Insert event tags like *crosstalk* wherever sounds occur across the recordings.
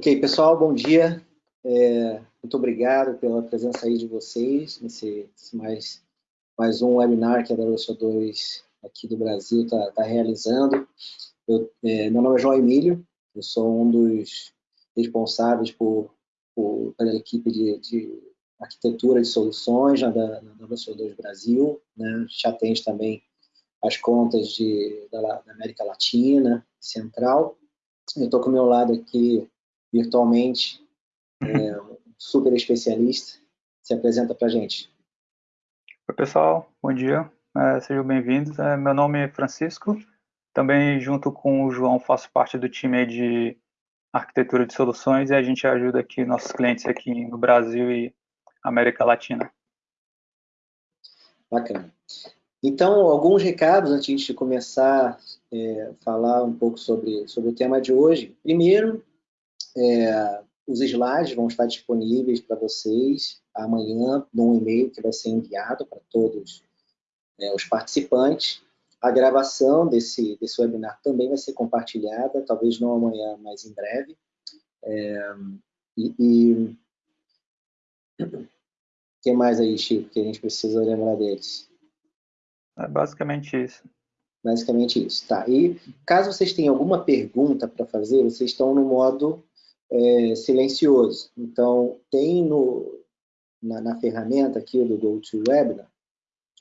Ok, pessoal, bom dia. É, muito obrigado pela presença aí de vocês nesse, nesse mais, mais um webinar que a WSO2 aqui do Brasil está tá realizando. Eu, é, meu nome é João Emílio, eu sou um dos responsáveis por, por pela equipe de, de, arquitetura de soluções na, da, na WSO2 Brasil, né? já atende também as contas de, da, da América Latina, Central. Eu estou com o meu lado aqui virtualmente, é, um super especialista. Se apresenta para a gente. Oi, pessoal. Bom dia. É, sejam bem-vindos. É, meu nome é Francisco. Também, junto com o João, faço parte do time de arquitetura de soluções e a gente ajuda aqui nossos clientes aqui no Brasil e América Latina. Bacana. Então, alguns recados antes de começar a é, falar um pouco sobre, sobre o tema de hoje. Primeiro, é, os slides vão estar disponíveis para vocês amanhã num e-mail que vai ser enviado para todos é, os participantes. A gravação desse, desse webinar também vai ser compartilhada, talvez não amanhã, mas em breve. É, e, e o *clears throat* que mais aí, Chico, que a gente precisa lembrar deles? É basicamente isso. Basicamente isso, tá. E caso vocês tenham alguma pergunta para fazer, vocês estão no modo é, silencioso. Então, tem no, na, na ferramenta aqui do GoToWebinar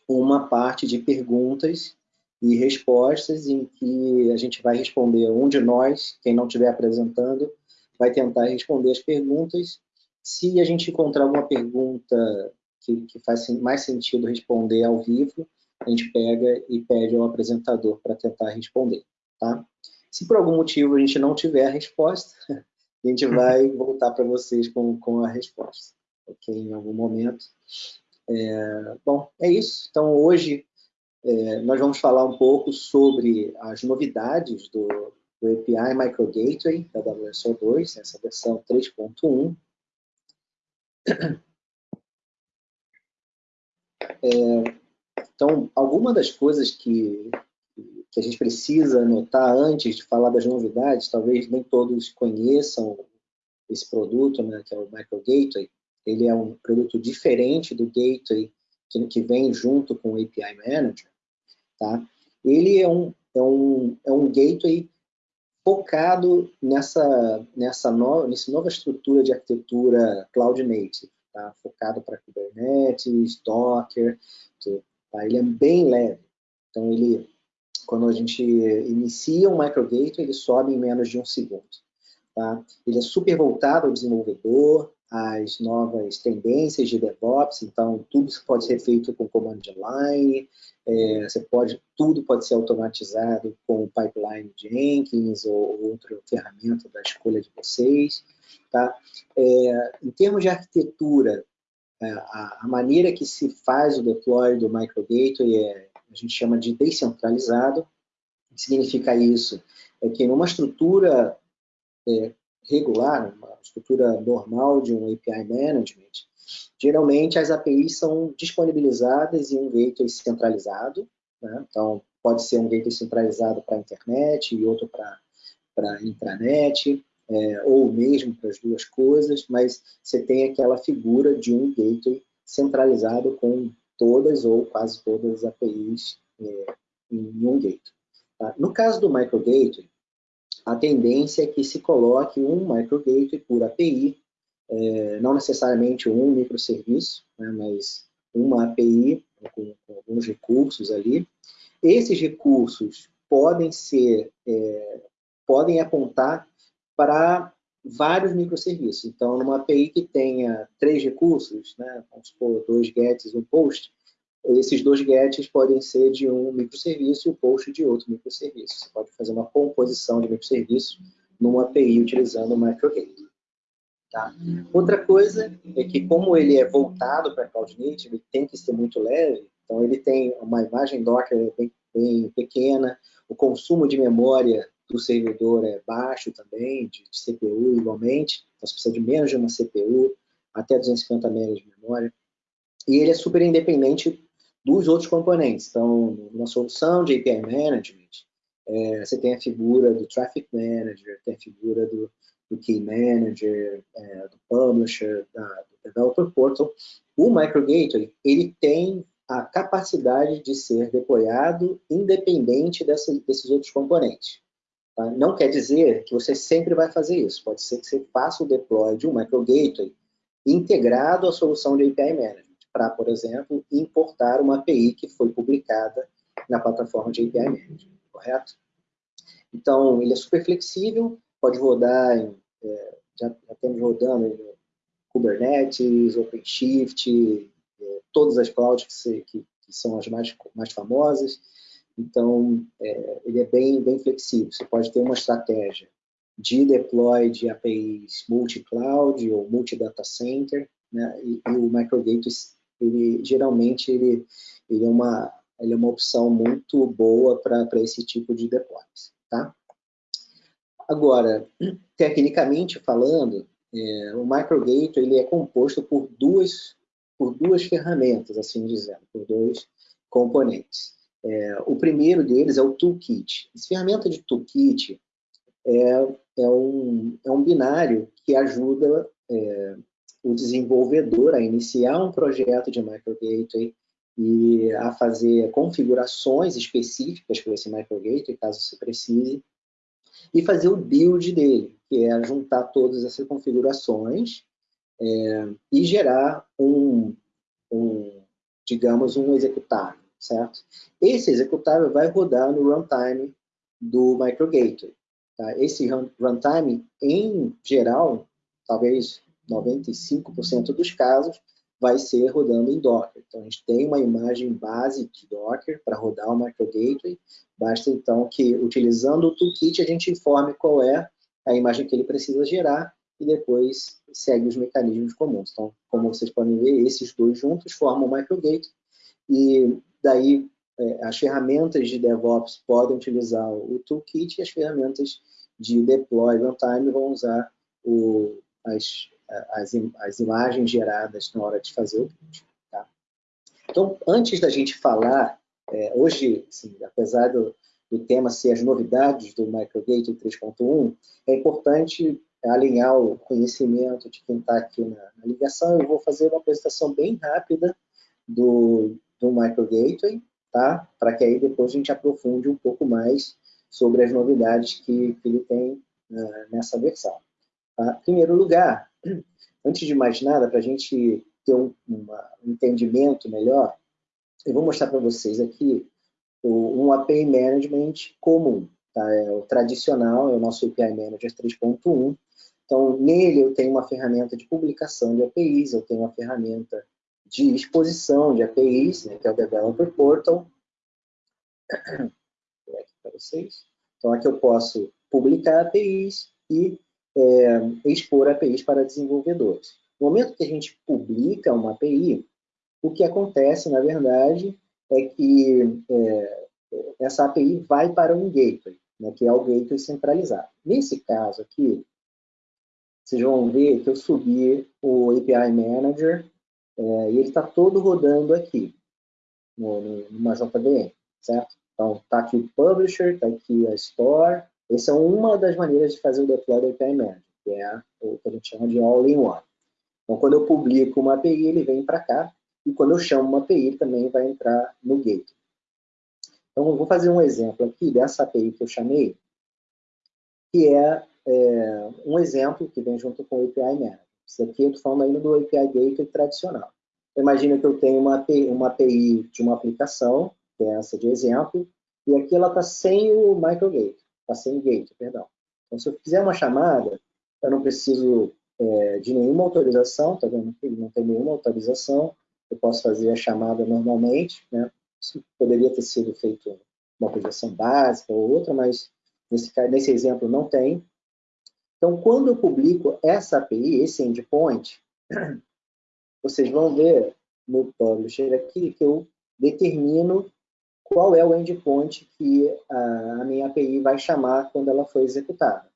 uma parte de perguntas e respostas em que a gente vai responder, um de nós, quem não estiver apresentando, vai tentar responder as perguntas. Se a gente encontrar alguma pergunta que, que faz mais sentido responder ao vivo, a gente pega e pede ao apresentador para tentar responder, tá? Se por algum motivo a gente não tiver a resposta, a gente vai voltar para vocês com, com a resposta, ok? Em algum momento. É, bom, é isso. Então, hoje é, nós vamos falar um pouco sobre as novidades do, do API Micro Gateway da WSO2, essa versão 3.1. É, então, alguma das coisas que, que a gente precisa notar antes de falar das novidades, talvez nem todos conheçam esse produto, né, que é o Micro Gateway. Ele é um produto diferente do Gateway que, que vem junto com o API Manager. Tá? Ele é um, é um, é um gateway focado nessa, nessa, no, nessa nova estrutura de arquitetura Cloud Native, tá? focado para Kubernetes, Docker. Tá? Ele é bem leve. Então, ele, quando a gente inicia um microgate, ele sobe em menos de um segundo. Tá? Ele é super voltado ao desenvolvedor, às novas tendências de DevOps, então tudo pode ser feito com command line, é, você pode, tudo pode ser automatizado com o pipeline Jenkins ou outra ferramenta da escolha de vocês. Tá? É, em termos de arquitetura, é, a, maneira que se faz o deploy do Micro Gateway é, a gente chama de descentralizado. O que significa isso? É que numa estrutura é, regular, uma estrutura normal de um API Management, geralmente as APIs são disponibilizadas em um gateway centralizado, né? então pode ser um gateway centralizado para a internet e outro para intranet, é, ou mesmo para as duas coisas, mas você tem aquela figura de um gateway centralizado com todas ou quase todas as APIs é, em um gateway. Tá? No caso do micro gateway, a tendência é que se coloque um micro gateway por API, é, não necessariamente um microserviço, né, mas uma API com, com, alguns recursos ali. Esses recursos podem ser, é, podem apontar para vários microserviços. Então, numa API que tenha três recursos, né, vamos supor, dois gets e um post, esses dois gets podem ser de um microserviço e o post de outro microserviço. Você pode fazer uma composição de microserviços numa API utilizando o microgate. Tá? Outra coisa é que, como ele é voltado para Cloud Native, ele tem que ser muito leve, então ele tem uma imagem Docker bem, bem pequena, o consumo de memória do servidor é baixo também, de, de CPU igualmente, então você precisa de menos de uma CPU, até 250 MB de memória, e ele é super independente dos outros componentes. Então, na solução de API Management, é, você tem a figura do Traffic Manager, tem a figura do, do Key Manager, é, do Publisher, da, do Developer Portal. O Microgateway, ele tem a capacidade de ser deployado independente dessa, desses outros componentes. Tá? Não quer dizer que você sempre vai fazer isso. Pode ser que você faça o deploy de um Microgateway integrado à solução de API Management, para, por exemplo, importar uma API que foi publicada na plataforma de API Management, correto? Então, ele é super flexível, pode rodar, em, é, já, já, temos rodando em Kubernetes, OpenShift, é, todas as clouds que, que, que, são as mais, mais famosas. Então, é, ele é bem, bem flexível. Você pode ter uma estratégia de deploy de APIs multi-cloud ou multi-data center, né? e, e, o Microgate, ele, geralmente, ele, ele, é uma, ele é uma opção muito boa para esse tipo de deploys. Tá? Agora, tecnicamente falando, é, o Microgate ele é composto por duas, por duas ferramentas, assim dizendo, por dois componentes. É, o primeiro deles é o Toolkit. Essa ferramenta de Toolkit é, é, um, é um binário que ajuda é, o desenvolvedor a iniciar um projeto de microgateway e a fazer configurações específicas para esse microgateway, caso se precise, e fazer o build dele, que é juntar todas essas configurações é, e gerar um, um, digamos, um executável, certo? Esse executável vai rodar no runtime do microgateway. Tá? Esse runtime, em geral, talvez 95% dos casos, vai ser rodando em Docker. Então, a gente tem uma imagem base de Docker para rodar o microgateway. Basta, então, que, utilizando o toolkit, a gente informe qual é a imagem que ele precisa gerar e depois segue os mecanismos comuns. Então, como vocês podem ver, esses dois juntos formam o microgateway e daí é, as ferramentas de DevOps podem utilizar o toolkit e as ferramentas de deploy runtime vão usar o, as, as, as imagens geradas na hora de fazer o build. Tá? Então, antes da gente falar, é, hoje, assim, apesar do, do tema ser as novidades do Microgate 3.1, é importante alinhar o conhecimento de quem está aqui na, na, ligação. Eu vou fazer uma apresentação bem rápida do, do Microgateway, tá? para que aí depois a gente aprofunde um pouco mais sobre as novidades que, que ele tem uh, nessa versão. Tá? Em primeiro lugar, *clears throat* Antes de mais nada, para a gente ter um, um, entendimento melhor, eu vou mostrar para vocês aqui o, um API Management comum. Tá? É o tradicional, é o nosso API Manager 3.1. Então, nele eu tenho uma ferramenta de publicação de APIs, eu tenho uma ferramenta de exposição de APIs, né, que é o Developer Portal. Vou aqui para vocês. Então, aqui eu posso publicar APIs e é, expor APIs para desenvolvedores. No momento que a gente publica uma API, o que acontece, na verdade, é que é, essa API vai para um gateway, né, que é o gateway centralizado. Nesse caso aqui, vocês vão ver que eu subi o API Manager é, e ele está todo rodando aqui, no, no, numa JVM, certo? Então, está aqui o Publisher, está aqui a Store, essa é uma das maneiras de fazer o deploy do API Manager, que é o que a gente chama de all-in-one. Então, quando eu publico uma API, ele vem para cá, e quando eu chamo uma API, ele também vai entrar no gate. Então, eu vou fazer um exemplo aqui dessa API que eu chamei, que é, é um exemplo que vem junto com o API Manager. Isso aqui eu estou falando ainda do API Gateway tradicional. Imagina que eu tenho uma API, uma API de uma aplicação, que é essa de exemplo, e aqui ela está sem o microgate está sem gate, perdão. Então, se eu fizer uma chamada, eu não preciso é, de nenhuma autorização, tá vendo ele não tem nenhuma autorização, eu posso fazer a chamada normalmente, né? Isso poderia ter sido feito uma autorização básica ou outra, mas nesse, nesse exemplo não tem. Então, quando eu publico essa API, esse endpoint, *clears throat* vocês vão ver no publisher aqui que eu determino qual é o endpoint que a, minha API vai chamar quando ela for executada.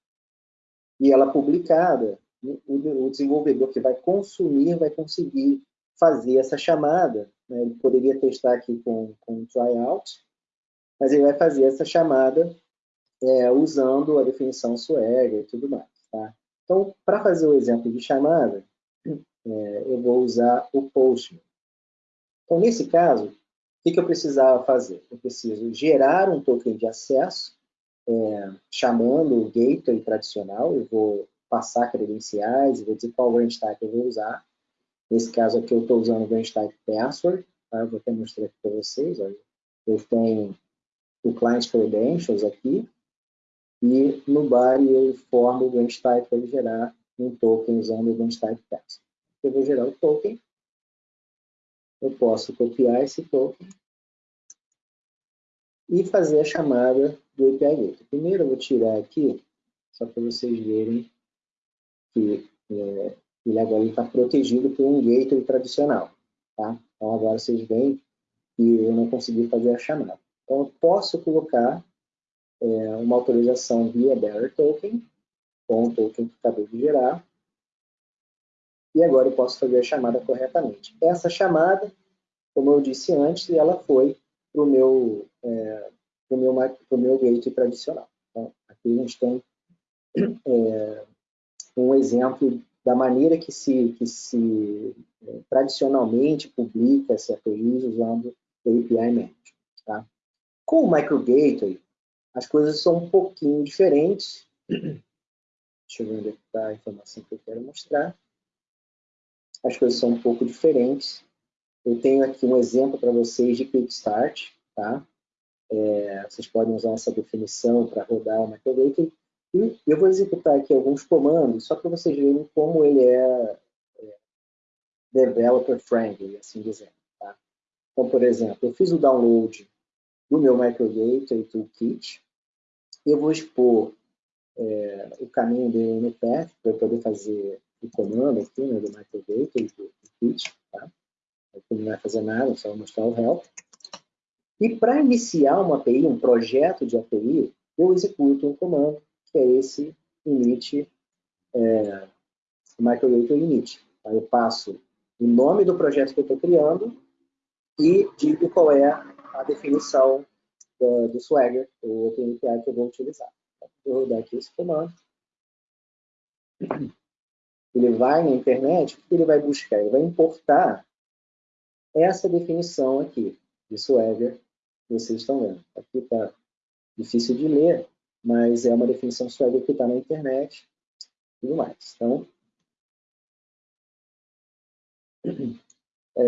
E ela publicada, o, desenvolvedor que vai consumir vai conseguir fazer essa chamada. Né? Ele poderia testar aqui com, com tryout, mas ele vai fazer essa chamada é, usando a definição Swagger e tudo mais. Tá? Então, para fazer o exemplo de chamada, é, eu vou usar o Postman. Então, nesse caso, o que, que eu precisava fazer? Eu preciso gerar um token de acesso, é, chamando o gateway tradicional, eu vou passar credenciais, vou dizer qual branch type eu vou usar. Nesse caso aqui eu estou usando o branch type password, tá? eu vou até mostrar aqui para vocês. Olha. Eu tenho o client credentials aqui, e no body eu formo o branch para gerar um token usando o branch password. Eu vou gerar o token, eu posso copiar esse token e fazer a chamada do API Gateway. Primeiro eu vou tirar aqui, só para vocês verem que é, ele agora está protegido por um gateway tradicional. Tá? Então agora vocês veem que eu não consegui fazer a chamada. Então eu posso colocar é, uma autorização via bearer token, com o token que acabei de gerar, e agora eu posso fazer a chamada corretamente. Essa chamada, como eu disse antes, ela foi para o meu, é, pro meu, pro meu gateway tradicional. Então, aqui a gente tem é, um exemplo da maneira que se, que se é, tradicionalmente publica essa API usando API Management. Tá? Com o Micro Gateway, as coisas são um pouquinho diferentes. Deixa eu ver onde é está a informação que eu quero mostrar. As coisas são um pouco diferentes. Eu tenho aqui um exemplo para vocês de Quick Start. Tá? É, vocês podem usar essa definição para rodar o Microgateway. E eu vou executar aqui alguns comandos, só para vocês verem como ele é, é developer friendly, assim dizendo. Tá? Então, por exemplo, eu fiz o download do meu Microgateway Toolkit. Eu vou expor é, o caminho no path para eu poder fazer o comando aqui né, do Microgateway do Toolkit. Tá? Aqui não vai fazer nada, só mostrar o help. E para iniciar uma API, um projeto de API, eu executo um comando, que é esse init, é, microgateway init. Aí eu passo o nome do projeto que eu estou criando e digo qual é a definição do, do Swagger, o OpenAPI que eu vou utilizar. Vou rodar aqui esse comando. Ele vai na internet, o que ele vai buscar? Ele vai importar essa definição aqui de Swagger que vocês estão vendo. Aqui está difícil de ler, mas é uma definição Swagger que está na internet e tudo mais. Então, é,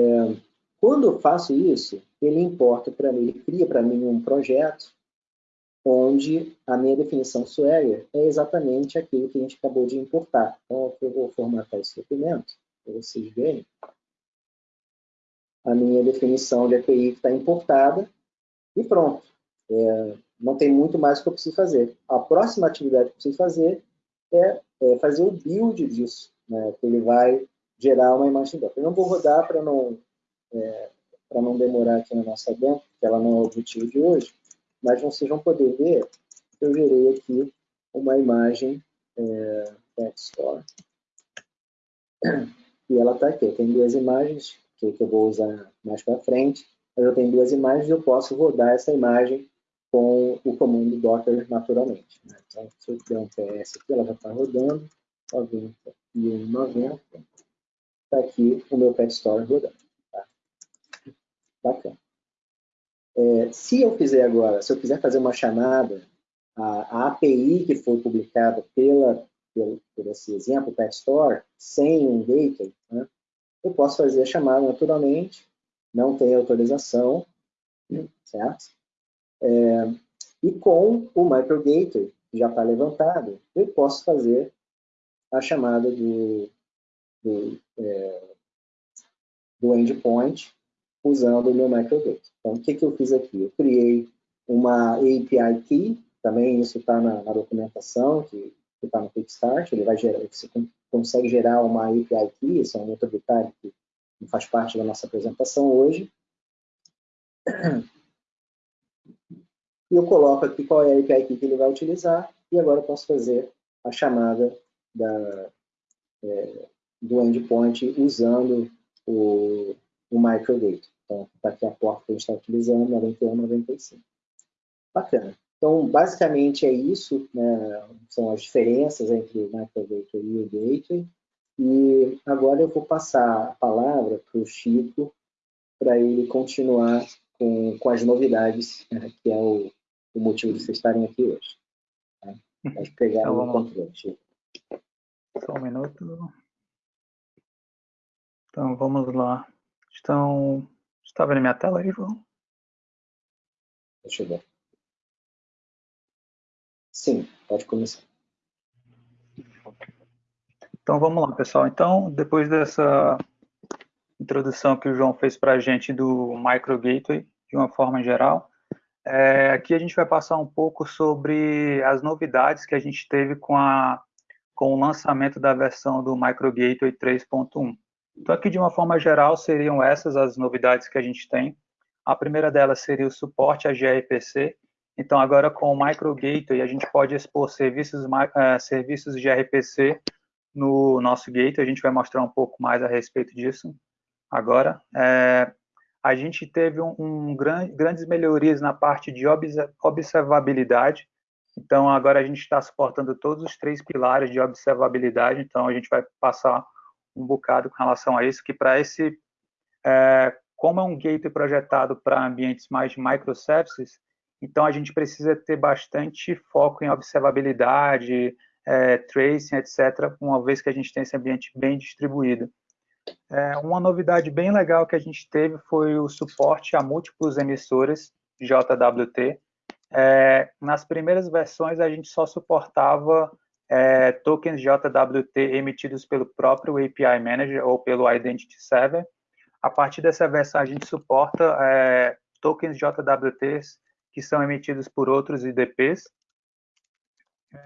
quando eu faço isso, ele importa para mim, ele cria para mim um projeto onde a minha definição Swagger é exatamente aquilo que a gente acabou de importar. Então, eu vou formatar esse documento, para vocês verem. A minha definição de API está importada e pronto. É, não tem muito mais que eu preciso fazer. A próxima atividade que eu preciso fazer é, é fazer o build disso, né, que ele vai gerar uma imagem dela. Eu não vou rodar para não é, para não demorar aqui na nossa demo, porque ela não é o objetivo de hoje, mas vocês vão poder ver que eu gerei aqui uma imagem é, Store. E ela está aqui. Tem duas imagens que, que eu vou usar mais para frente. Mas eu tenho duas imagens e eu posso rodar essa imagem com o comando Docker naturalmente. Né? Então, se eu der um PS aqui, ela já está rodando. 90 e 90. Está aqui o meu Pet Store rodando. Bacana. É, se eu fizer agora, se eu quiser fazer uma chamada, a, a API que foi publicada pela, pelo, por esse exemplo, Pet Store, sem um gateway, né, eu posso fazer a chamada naturalmente, não tem autorização, certo? É, e com o Micro Gateway, que já está levantado, eu posso fazer a chamada do, do, é, do endpoint usando o meu microgateway. Então, o que, que eu fiz aqui? Eu criei uma API Key, também isso está na, na, documentação, que está no Kickstart, ele vai gerar, você consegue gerar uma API Key, esse é um outro detalhe que não faz parte da nossa apresentação hoje. E eu coloco aqui qual é a API Key que ele vai utilizar, e agora eu posso fazer a chamada da, é, do endpoint usando o, o microdata. Então, está aqui a porta que a gente está utilizando, 91, 95. Bacana. Então, basicamente é isso, né? são as diferenças entre o microgateway e o gateway. E agora eu vou passar a palavra para o Chico, para ele continuar com, com as novidades, né? que é o, o motivo de vocês estarem aqui hoje. Tá? Pode pegar então, o controle, Chico. Só um minuto. Então, vamos lá. Estão... Está vendo minha tela aí, João? Deixa eu ver. Sim, pode começar. Então vamos lá, pessoal. Então, depois dessa introdução que o João fez para a gente do Micro Gateway, de uma forma geral, é, aqui a gente vai passar um pouco sobre as novidades que a gente teve com, a, com o lançamento da versão do Micro Gateway 3.1. Então, aqui de uma forma geral, seriam essas as novidades que a gente tem. A primeira delas seria o suporte a gRPC. Então, agora com o Micro Gateway, a gente pode expor serviços, uh, serviços gRPC no nosso gateway. A gente vai mostrar um pouco mais a respeito disso agora. É, a gente teve um, um grande, grandes melhorias na parte de observabilidade. Então, agora a gente está suportando todos os três pilares de observabilidade. Então, a gente vai passar um bocado com relação a isso, que para esse é, como é um gateway projetado para ambientes mais de microservices, então a gente precisa ter bastante foco em observabilidade, é, tracing, etc., uma vez que a gente tem esse ambiente bem distribuído. É, uma novidade bem legal que a gente teve foi o suporte a múltiplos emissores JWT. É, nas primeiras versões, a gente só suportava é, tokens JWT emitidos pelo próprio API Manager ou pelo Identity Server, a partir dessa versão, a gente suporta é, tokens JWTs que são emitidos por outros IDPs.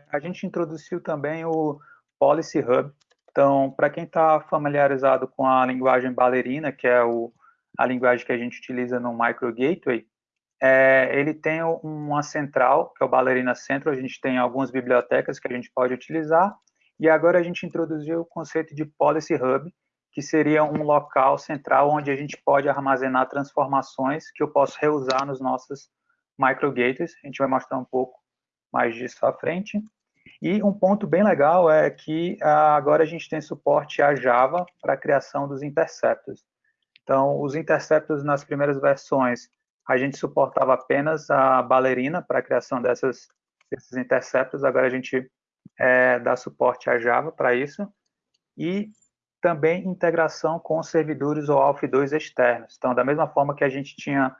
A gente introduziu também o Policy Hub. Então, para quem está familiarizado com a linguagem Ballerina, que é o, a linguagem que a gente utiliza no Micro Gateway, é, ele tem uma central, que é o Ballerina Central, a gente tem algumas bibliotecas que a gente pode utilizar, e agora a gente introduziu o conceito de Policy Hub, que seria um local central onde a gente pode armazenar transformações que eu posso reusar nos nossos microgates. A gente vai mostrar um pouco mais disso à frente. E um ponto bem legal é que ah, agora a gente tem suporte a Java para a criação dos interceptos. Então, os interceptos nas primeiras versões, a gente suportava apenas a Ballerina para a criação dessas, desses interceptos, agora a gente é, dá suporte a Java para isso. E também integração com servidores OAuth 2 externos. Então, da mesma forma que a gente tinha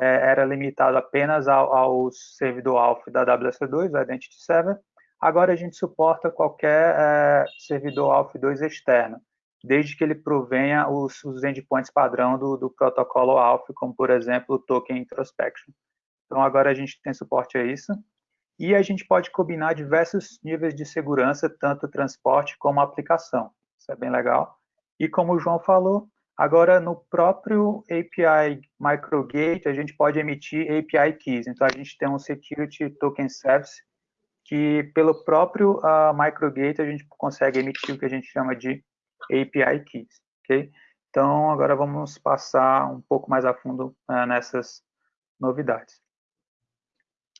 é, era limitado apenas ao, ao servidor AUF da WS2, o Identity Server, agora a gente suporta qualquer é, servidor AUF 2 externo, desde que ele provenha os, os endpoints padrão do, do protocolo AUF, como, por exemplo, o Token Introspection. Então, agora a gente tem suporte a isso. E a gente pode combinar diversos níveis de segurança, tanto transporte como aplicação. Isso é bem legal. E como o João falou, agora no próprio API Microgate, a gente pode emitir API Keys. Então, a gente tem um Security Token Service que, pelo próprio uh, Microgate, a gente consegue emitir o que a gente chama de API Keys. ok? Então, agora vamos passar um pouco mais a fundo uh, nessas novidades.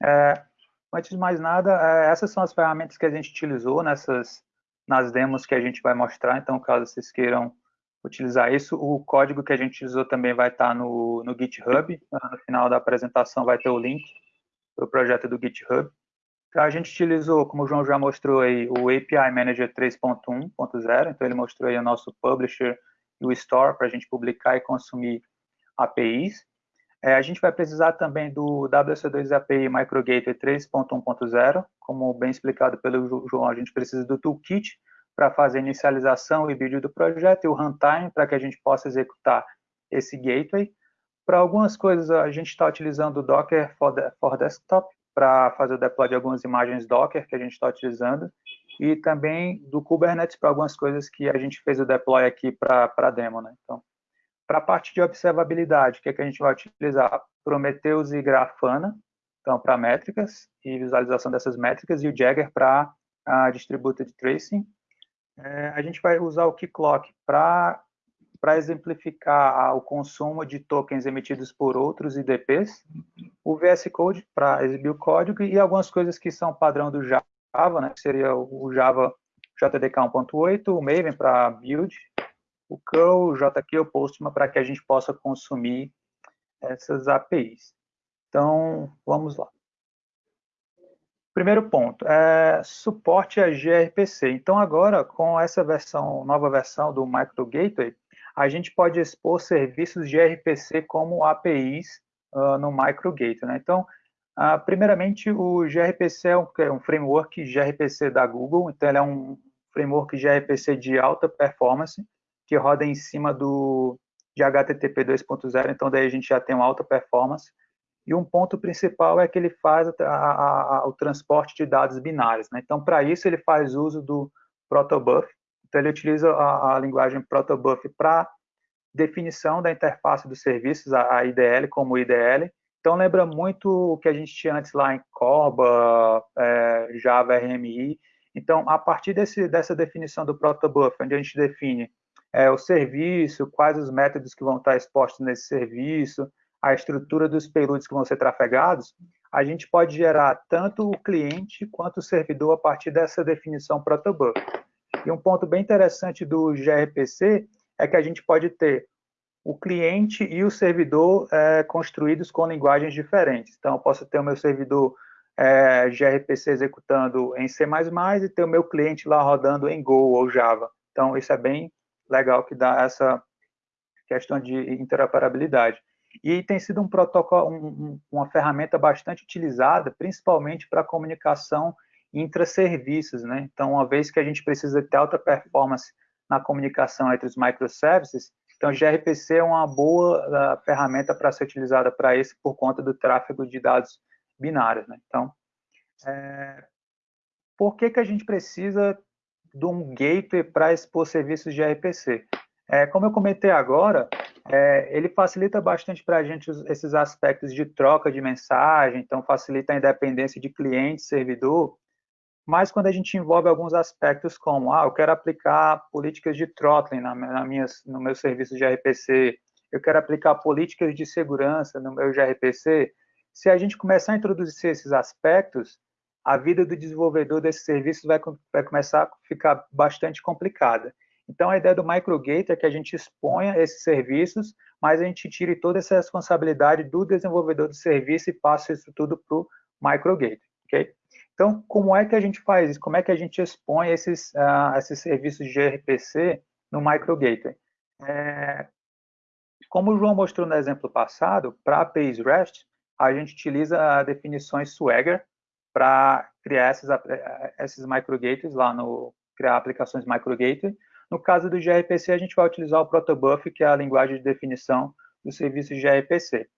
É, antes de mais nada, é, essas são as ferramentas que a gente utilizou nessas nas demos que a gente vai mostrar, então caso vocês queiram utilizar isso, o código que a gente utilizou também vai estar no, no GitHub, no final da apresentação vai ter o link para o projeto do GitHub. Então, a gente utilizou, como o João já mostrou aí, o API Manager 3.1.0, então ele mostrou aí o nosso Publisher e o Store para a gente publicar e consumir APIs. É, a gente vai precisar também do WC2 API Microgateway 3.1.0, como bem explicado pelo João, a gente precisa do toolkit para fazer a inicialização e vídeo do projeto e o runtime para que a gente possa executar esse gateway. Para algumas coisas, a gente está utilizando o Docker for, for Desktop para fazer o deploy de algumas imagens Docker que a gente está utilizando e também do Kubernetes para algumas coisas que a gente fez o deploy aqui para a demo. Né? Então, para a parte de observabilidade, o que, é que a gente vai utilizar? Prometheus e Grafana, então para métricas e visualização dessas métricas, e o Jagger para a distributed tracing. É, a gente vai usar o Keycloak para para exemplificar o consumo de tokens emitidos por outros IDPs, o VS Code para exibir o código e algumas coisas que são padrão do Java, né, que seria o Java JDK 1.8, o Maven para build, o curl, o JQ, o Postman para que a gente possa consumir essas APIs. Então, vamos lá. Primeiro ponto, é suporte a gRPC. Então, agora, com essa versão, nova versão do Micro Gateway, a gente pode expor serviços de gRPC como APIs uh, no Micro Gateway. Né? Então, uh, primeiramente, o gRPC é um, é um, framework gRPC da Google, então ele é um framework gRPC de alta performance, que roda em cima do, de HTTP 2.0, então daí a gente já tem uma alta performance, e um ponto principal é que ele faz a, a, a, o transporte de dados binários. Né? Então, para isso, ele faz uso do protobuf. Então, ele utiliza a, linguagem protobuf para definição da interface dos serviços, a, IDL como IDL. Então, lembra muito o que a gente tinha antes lá em Corba, é, Java RMI. Então, a partir desse, dessa definição do protobuf, onde a gente define é, o serviço, quais os métodos que vão estar expostos nesse serviço, a estrutura dos payloads que vão ser trafegados, a gente pode gerar tanto o cliente quanto o servidor a partir dessa definição protobuf. E um ponto bem interessante do gRPC é que a gente pode ter o cliente e o servidor é, construídos com linguagens diferentes. Então, eu posso ter o meu servidor é, gRPC executando em C++ e ter o meu cliente lá rodando em Go ou Java. Então, isso é bem legal que dá essa questão de interoperabilidade. E tem sido um protocolo, um, uma ferramenta bastante utilizada, principalmente para comunicação intra-serviços, né? Então, uma vez que a gente precisa ter alta performance na comunicação entre os microservices, então gRPC é uma boa uh, ferramenta para ser utilizada para isso por conta do tráfego de dados binários, né? Então, é, por que que a gente precisa de um gateway para expor serviços de gRPC? É, como eu comentei agora, é, ele facilita bastante para a gente esses aspectos de troca de mensagem, então facilita a independência de cliente, servidor, mas quando a gente envolve alguns aspectos como, ah, eu quero aplicar políticas de throttling na, na minhas, no meu serviço de RPC, eu quero aplicar políticas de segurança no meu gRPC, se a gente começar a introduzir esses aspectos, a vida do desenvolvedor desse serviço vai, vai começar a ficar bastante complicada. Então, a ideia do microgate é que a gente exponha esses serviços, mas a gente tire toda essa responsabilidade do desenvolvedor do serviço e passe isso tudo para o microgate, ok? Então, como é que a gente faz isso? Como é que a gente expõe esses, uh, esses serviços de gRPC no microgate? É, como o João mostrou no exemplo passado, para APIs REST, a gente utiliza definições Swagger para criar esses, eh, esses microgates lá no criar aplicações microgate no caso do gRPC, a gente vai utilizar o protobuf, que é a linguagem de definição do serviço gRPC.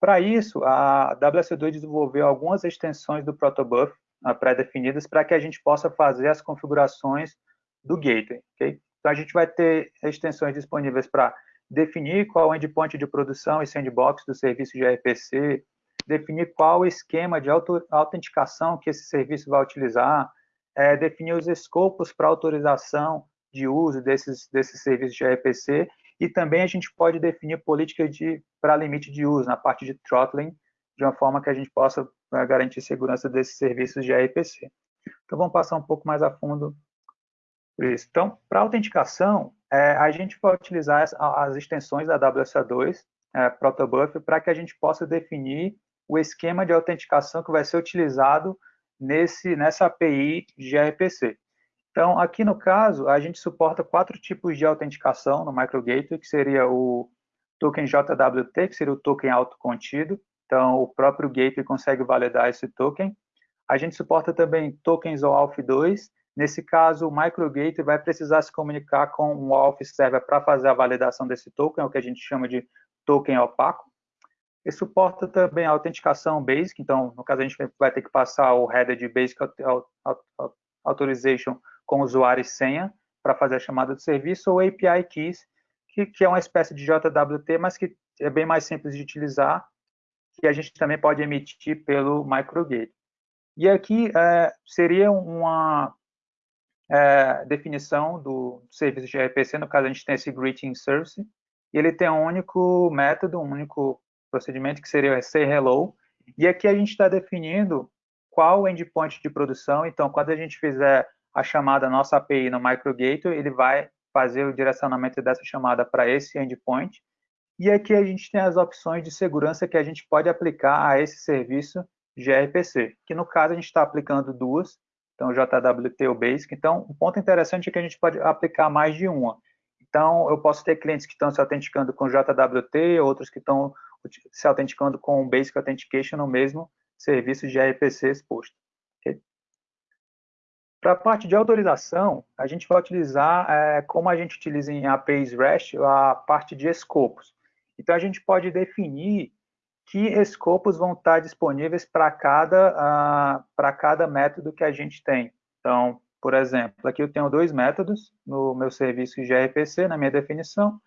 Para isso, a WC2 desenvolveu algumas extensões do protobuf pré-definidas para que a gente possa fazer as configurações do gateway. Okay? Então, a gente vai ter extensões disponíveis para definir qual endpoint de produção e sandbox do serviço de RPC, definir qual esquema de autenticação que esse serviço vai utilizar, é, definir os escopos para autorização de uso desses, desses serviços de RPC e também a gente pode definir políticas de para limite de uso na parte de throttling, de uma forma que a gente possa né, garantir segurança desses serviços de RPC. Então, vamos passar um pouco mais a fundo por isso. Então, para autenticação, é, a gente vai utilizar as, as extensões da WSA2, é, Protobuf, para que a gente possa definir o esquema de autenticação que vai ser utilizado nesse, nessa API de RPC. Então, aqui no caso, a gente suporta quatro tipos de autenticação no MicroGateway, que seria o token JWT, que seria o token autocontido. Então, o próprio gateway consegue validar esse token. A gente suporta também tokens OAuth 2. Nesse caso, o MicroGateway vai precisar se comunicar com o OAuth Server para fazer a validação desse token, é o que a gente chama de token opaco. E suporta também a autenticação Basic, então, no caso, a gente vai ter que passar o header de Basic Authorization com usuário e senha para fazer a chamada do serviço, ou API Keys, que, que, é uma espécie de JWT, mas que é bem mais simples de utilizar, que a gente também pode emitir pelo microgate. E aqui é, seria uma, é, definição do serviço de RPC, no caso a gente tem esse greeting service, e ele tem um único método, um único procedimento que seria o say hello, e aqui a gente está definindo qual endpoint de produção, então quando a gente fizer a chamada nossa API no MicroGator, ele vai fazer o direcionamento dessa chamada para esse endpoint, e aqui a gente tem as opções de segurança que a gente pode aplicar a esse serviço gRPC, que no caso a gente está aplicando duas, então JWT ou Basic. Então, um ponto interessante é que a gente pode aplicar mais de uma. Então, eu posso ter clientes que estão se autenticando com JWT, outros que estão se autenticando com Basic Authentication no mesmo serviço de RPC exposto. Okay? Para a parte de autorização, a gente vai utilizar, é, como a gente utiliza em APIs REST, a parte de escopos. Então, a gente pode definir que escopos vão estar disponíveis para cada, uh, cada método que a gente tem. Então, por exemplo, aqui eu tenho dois métodos no meu serviço gRPC, na minha definição.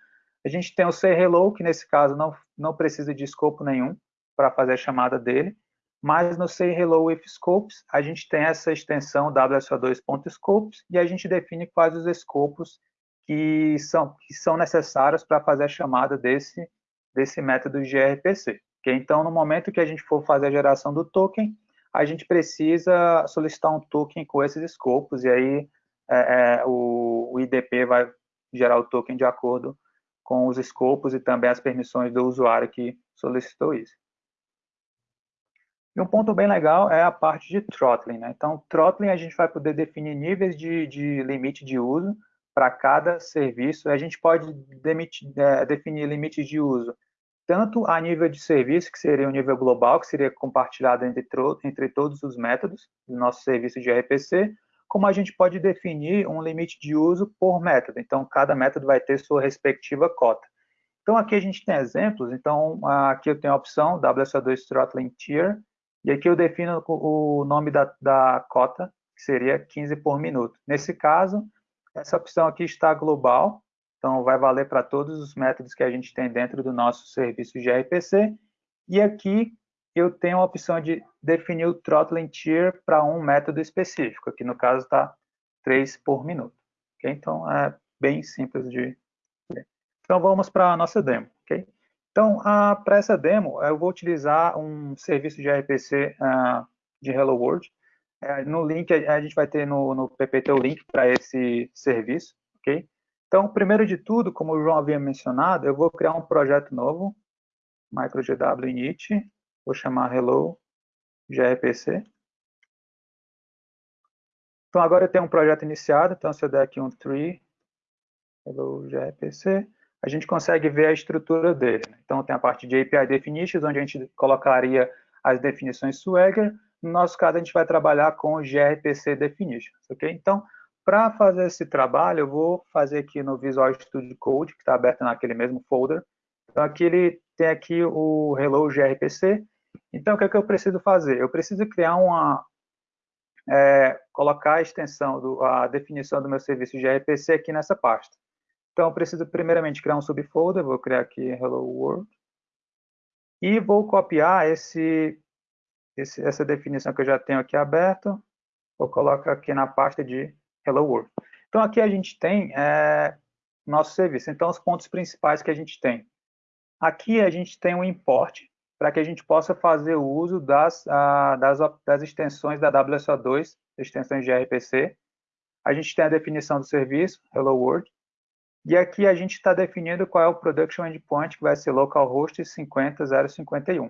A gente tem o sayHello, que nesse caso não, não precisa de escopo nenhum para fazer a chamada dele, mas no sayHello with scopes, a gente tem essa extensão wso2.scopes e a gente define quais os escopos que são, que são necessários para fazer a chamada desse, desse método gRPC. Okay? Então, no momento que a gente for fazer a geração do token, a gente precisa solicitar um token com esses escopos, e aí é, é, o, o, IDP vai gerar o token de acordo com os escopos e também as permissões do usuário que solicitou isso. E um ponto bem legal é a parte de throttling. Né? Então, throttling a gente vai poder definir níveis de, de limite de uso para cada serviço. A gente pode demitir, é, definir limites de uso tanto a nível de serviço, que seria um nível global, que seria compartilhado entre, entre todos os métodos do nosso serviço de RPC, como a gente pode definir um limite de uso por método. Então, cada método vai ter sua respectiva cota. Então, aqui a gente tem exemplos. Então, aqui eu tenho a opção WSO2 Throttling Tier, e aqui eu defino o nome da, da cota, que seria 15 por minuto. Nesse caso, essa opção aqui está global, então, vai valer para todos os métodos que a gente tem dentro do nosso serviço de RPC. E aqui eu tenho a opção de definir o throttling tier para um método específico. Aqui, no caso, está 3 por minuto. Okay? Então, é bem simples de ver. Então, vamos para a nossa demo. Okay? Então, para essa demo, eu vou utilizar um serviço de RPC uh, de Hello World. Uh, no link, a, a, gente vai ter no, no PPT o link para esse serviço. ok? Então, primeiro de tudo, como o João havia mencionado, eu vou criar um projeto novo, MicroGW init, vou chamar hello gRPC. Então, agora eu tenho um projeto iniciado, então se eu der aqui um tree, hello gRPC, a gente consegue ver a estrutura dele. Né? Então, tem a parte de API definitions, onde a gente colocaria as definições Swagger. No nosso caso, a gente vai trabalhar com gRPC definitions, ok? Então, para fazer esse trabalho, eu vou fazer aqui no Visual Studio Code, que está aberto naquele mesmo folder. Então, aqui ele tem aqui o Hello gRPC. Então, o que, é que eu preciso fazer? Eu preciso criar uma... É, colocar a extensão, do, a definição do meu serviço gRPC aqui nessa pasta. Então, eu preciso primeiramente criar um subfolder, vou criar aqui Hello World. E vou copiar esse, esse, essa definição que eu já tenho aqui aberto. Vou colocar aqui na pasta de Hello World. Então, aqui a gente tem é, nosso serviço. Então, os pontos principais que a gente tem. Aqui a gente tem um import para que a gente possa fazer o uso das, a, das, das extensões da WSO2, extensões de RPC. A gente tem a definição do serviço, Hello World. E aqui a gente está definindo qual é o Production Endpoint, que vai ser localhost 50051.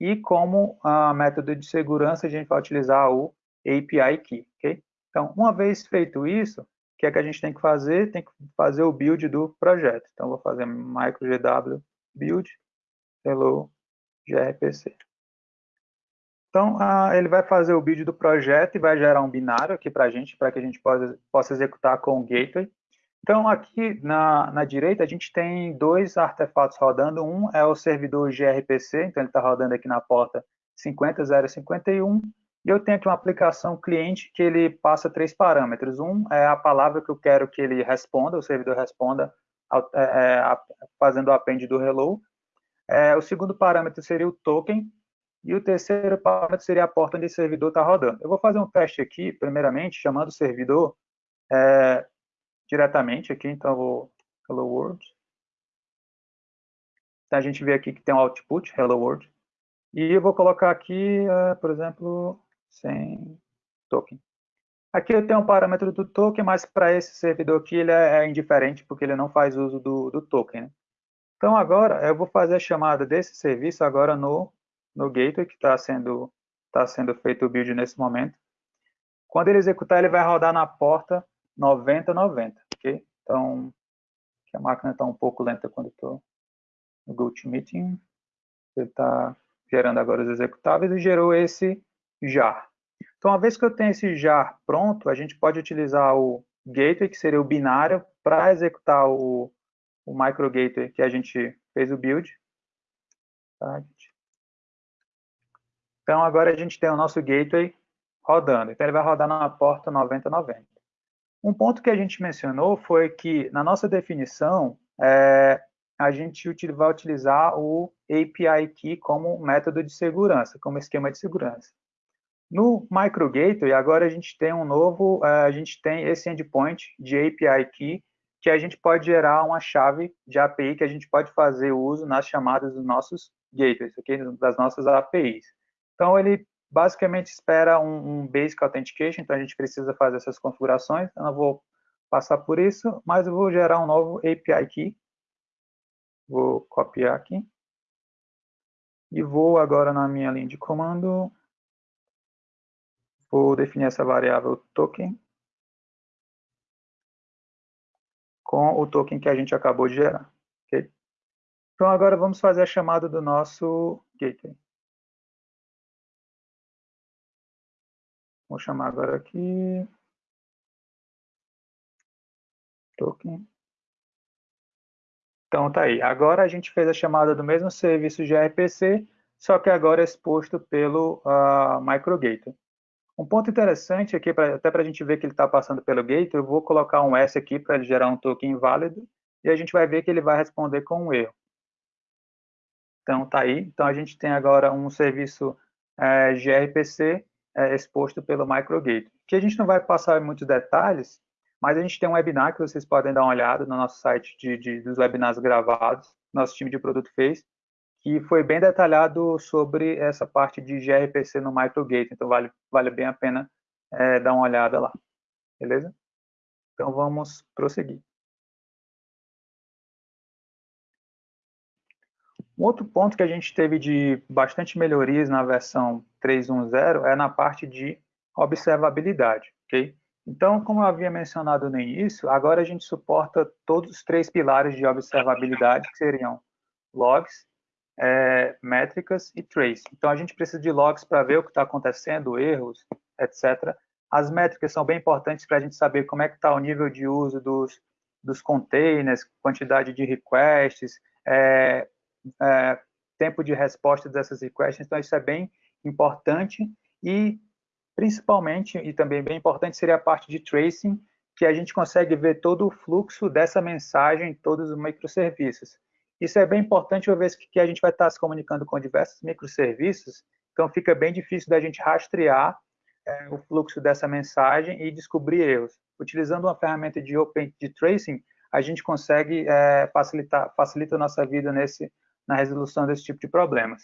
E como a método de segurança, a gente vai utilizar o API Key. Okay? Então, uma vez feito isso, o que é que a gente tem que fazer? Tem que fazer o build do projeto. Então, vou fazer microgw build hello grpc. Então, ele vai fazer o build do projeto e vai gerar um binário aqui para a gente, para que a gente possa, possa executar com o gateway. Então, aqui na, na direita, a gente tem dois artefatos rodando. Um é o servidor gRPC, então ele está rodando aqui na porta 50051, e eu tenho aqui uma aplicação cliente que ele passa três parâmetros. Um é a palavra que eu quero que ele responda, o servidor responda é, é, fazendo o append do hello. É, o segundo parâmetro seria o token. E o terceiro parâmetro seria a porta onde o servidor está rodando. Eu vou fazer um teste aqui, primeiramente, chamando o servidor é, diretamente aqui, então eu vou Hello World. Então a gente vê aqui que tem um output, Hello World. E eu vou colocar aqui, uh, por exemplo, sem token. Aqui eu tenho um parâmetro do token, mas para esse servidor aqui ele é, é, indiferente, porque ele não faz uso do, do token. Né? Então agora eu vou fazer a chamada desse serviço agora no, no gateway, que está sendo, tá sendo feito o build nesse momento. Quando ele executar, ele vai rodar na porta 9090, ok? Então, a máquina está um pouco lenta quando estou no GoToMeeting. Ele está gerando agora os executáveis e gerou esse jar. Então, uma vez que eu tenho esse jar pronto, a gente pode utilizar o gateway, que seria o binário, para executar o, o micro gateway que a gente fez o build. Tá, então, agora a gente tem o nosso gateway rodando. Então, ele vai rodar na porta 9090. Um ponto que a gente mencionou foi que, na nossa definição, é, a gente vai utilizar o API Key como método de segurança, como esquema de segurança. No MicroGateway, agora a gente tem um novo, é, a gente tem esse endpoint de API Key, que a gente pode gerar uma chave de API que a gente pode fazer uso nas chamadas dos nossos gateways, okay? das nossas APIs. Então, ele basicamente espera um, um Basic Authentication, então a gente precisa fazer essas configurações, eu não vou passar por isso, mas eu vou gerar um novo API Key, Vou copiar aqui. E vou agora na minha linha de comando, vou definir essa variável token com o token que a gente acabou de gerar. Okay? Então agora vamos fazer a chamada do nosso gateway. Vou chamar agora aqui token então tá aí. Agora a gente fez a chamada do mesmo serviço gRPC, só que agora exposto pelo uh, MicroGator. Um ponto interessante aqui, pra, até para a gente ver que ele está passando pelo gate, eu vou colocar um S aqui para ele gerar um token inválido, e a gente vai ver que ele vai responder com um erro. Então tá aí. Então a gente tem agora um serviço é, gRPC é, exposto pelo MicroGator. Que a gente não vai passar em muitos detalhes, mas a gente tem um webinar que vocês podem dar uma olhada no nosso site de, de, dos webinars gravados, nosso time de produto fez, que foi bem detalhado sobre essa parte de gRPC no MicroGate, então vale, vale bem a pena é, dar uma olhada lá, beleza? Então vamos prosseguir. Um outro ponto que a gente teve de bastante melhorias na versão 3.1.0 é na parte de observabilidade, ok? Então, como eu havia mencionado no início, agora a gente suporta todos os três pilares de observabilidade, que seriam logs, é, métricas e trace. Então, a gente precisa de logs para ver o que está acontecendo, erros, etc. As métricas são bem importantes para a gente saber como é que está o nível de uso dos, dos containers, quantidade de requests, é, é, tempo de resposta dessas requests. Então, isso é bem importante. E Principalmente, e também bem importante, seria a parte de tracing, que a gente consegue ver todo o fluxo dessa mensagem em todos os microserviços. Isso é bem importante, uma vez que a gente vai estar se comunicando com diversos microserviços, então fica bem difícil da gente rastrear é, o fluxo dessa mensagem e descobrir erros. Utilizando uma ferramenta de Open de Tracing, a gente consegue é, facilitar facilita a nossa vida nesse, na resolução desse tipo de problemas.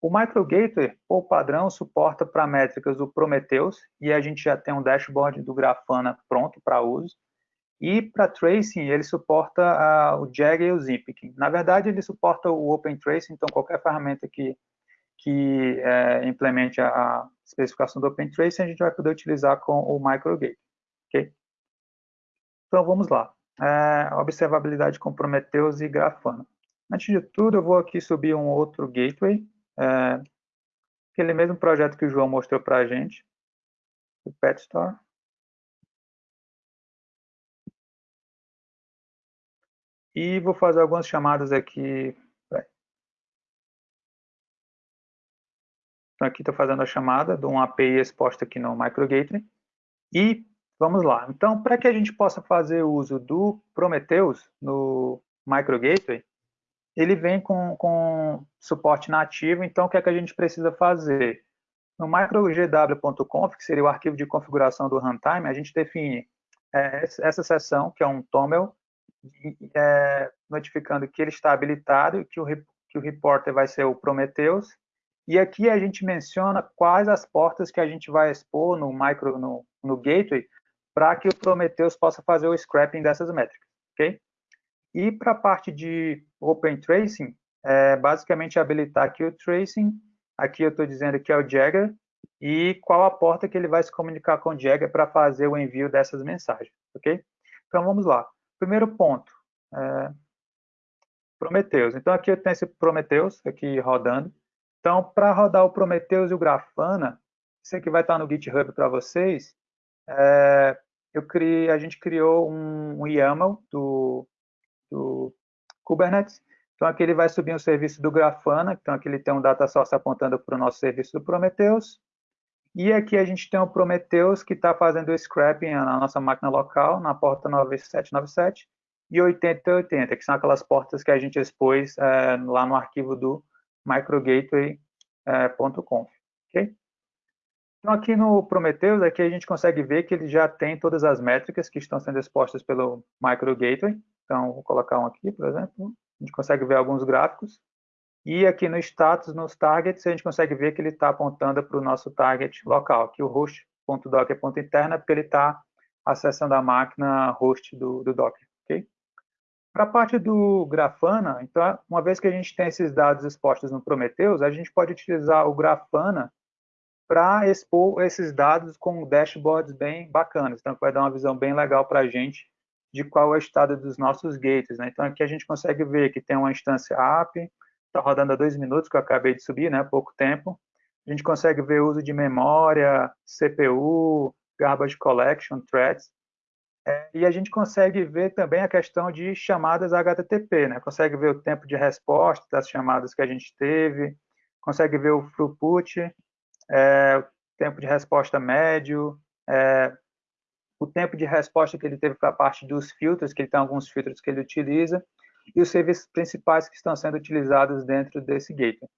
O MicroGateway, por padrão, suporta para métricas o Prometheus, e a gente já tem um dashboard do Grafana pronto para uso. E para tracing, ele suporta uh, o Jag e o Zipic. Na verdade, ele suporta o Open Tracing, então qualquer ferramenta que, que é, implemente a, a, especificação do Open Tracing, a gente vai poder utilizar com o MicroGateway. Okay? Então, vamos lá. É, observabilidade com Prometheus e Grafana. Antes de tudo, eu vou aqui subir um outro gateway, é, aquele mesmo projeto que o João mostrou para a gente, o Pet E vou fazer algumas chamadas aqui. Então, aqui estou fazendo a chamada de um API exposta aqui no MicroGateway. E vamos lá. Então, para que a gente possa fazer uso do Prometheus no MicroGateway, ele vem com, com suporte nativo, então o que é que a gente precisa fazer? No microgw.conf, que seria o arquivo de configuração do runtime, a gente define é, essa sessão, que é um TOML, é, notificando que ele está habilitado que o, que o reporter vai ser o Prometheus. E aqui a gente menciona quais as portas que a gente vai expor no micro no, no gateway para que o Prometheus possa fazer o scrapping dessas métricas, ok? E para a parte de Open Tracing, é basicamente habilitar aqui o Tracing, aqui eu estou dizendo que é o Jagger, e qual a porta que ele vai se comunicar com o Jagger para fazer o envio dessas mensagens, ok? Então vamos lá. Primeiro ponto, é, Prometheus. Então aqui eu tenho esse Prometheus aqui rodando. Então para rodar o Prometheus e o Grafana, isso aqui vai estar no GitHub para vocês, é, eu criei, a gente criou um, um YAML do, do Kubernetes. Então, aqui ele vai subir um serviço do Grafana, então aqui ele tem um data source apontando para o nosso serviço do Prometheus. E aqui a gente tem o Prometheus que está fazendo o scrapping na nossa máquina local, na porta 9797 e 8080, que são aquelas portas que a gente expôs é, lá no arquivo do microgateway.conf. É, okay? Então, aqui no Prometheus, aqui a gente consegue ver que ele já tem todas as métricas que estão sendo expostas pelo Micro Gateway. Então, vou colocar um aqui, por exemplo. A gente consegue ver alguns gráficos. E aqui no status, nos targets, a gente consegue ver que ele está apontando para o nosso target local. Aqui o host.docker é interna, porque ele está acessando a máquina host do, do Docker. Okay? Para a parte do Grafana, então, uma vez que a gente tem esses dados expostos no Prometheus, a gente pode utilizar o Grafana para expor esses dados com dashboards bem bacanas. Então, vai dar uma visão bem legal para a gente de qual é o estado dos nossos gates. Né? Então, aqui a gente consegue ver que tem uma instância app, está rodando há dois minutos, que eu acabei de subir, né? pouco tempo. A gente consegue ver uso de memória, CPU, garbage collection, threads. É, e a gente consegue ver também a questão de chamadas HTTP, né? Consegue ver o tempo de resposta das chamadas que a gente teve, consegue ver o throughput, é, o tempo de resposta médio, é, o tempo de resposta que ele teve para a parte dos filtros, que ele tem alguns filtros que ele utiliza, e os serviços principais que estão sendo utilizados dentro desse gateway.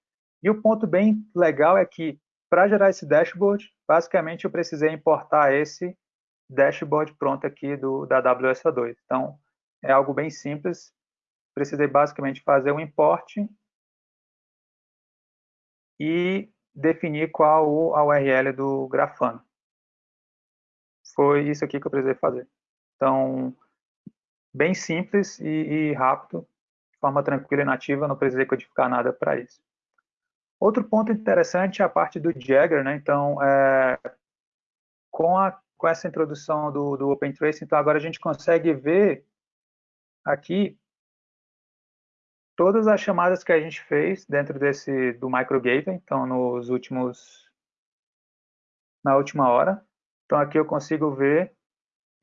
E o ponto bem legal é que, para gerar esse dashboard, basicamente eu precisei importar esse dashboard pronto aqui do, da WSA2. Então, é algo bem simples. Precisei basicamente fazer um import e definir qual a URL do Grafana. Foi isso aqui que eu precisei fazer. Então, bem simples e, e rápido, de forma tranquila e nativa, não precisei codificar nada para isso. Outro ponto interessante é a parte do Jagger, né? Então, é, com, a, com essa introdução do, do OpenTrace, então agora a gente consegue ver aqui todas as chamadas que a gente fez dentro desse do micro gateway, então nos últimos na última hora. Então aqui eu consigo ver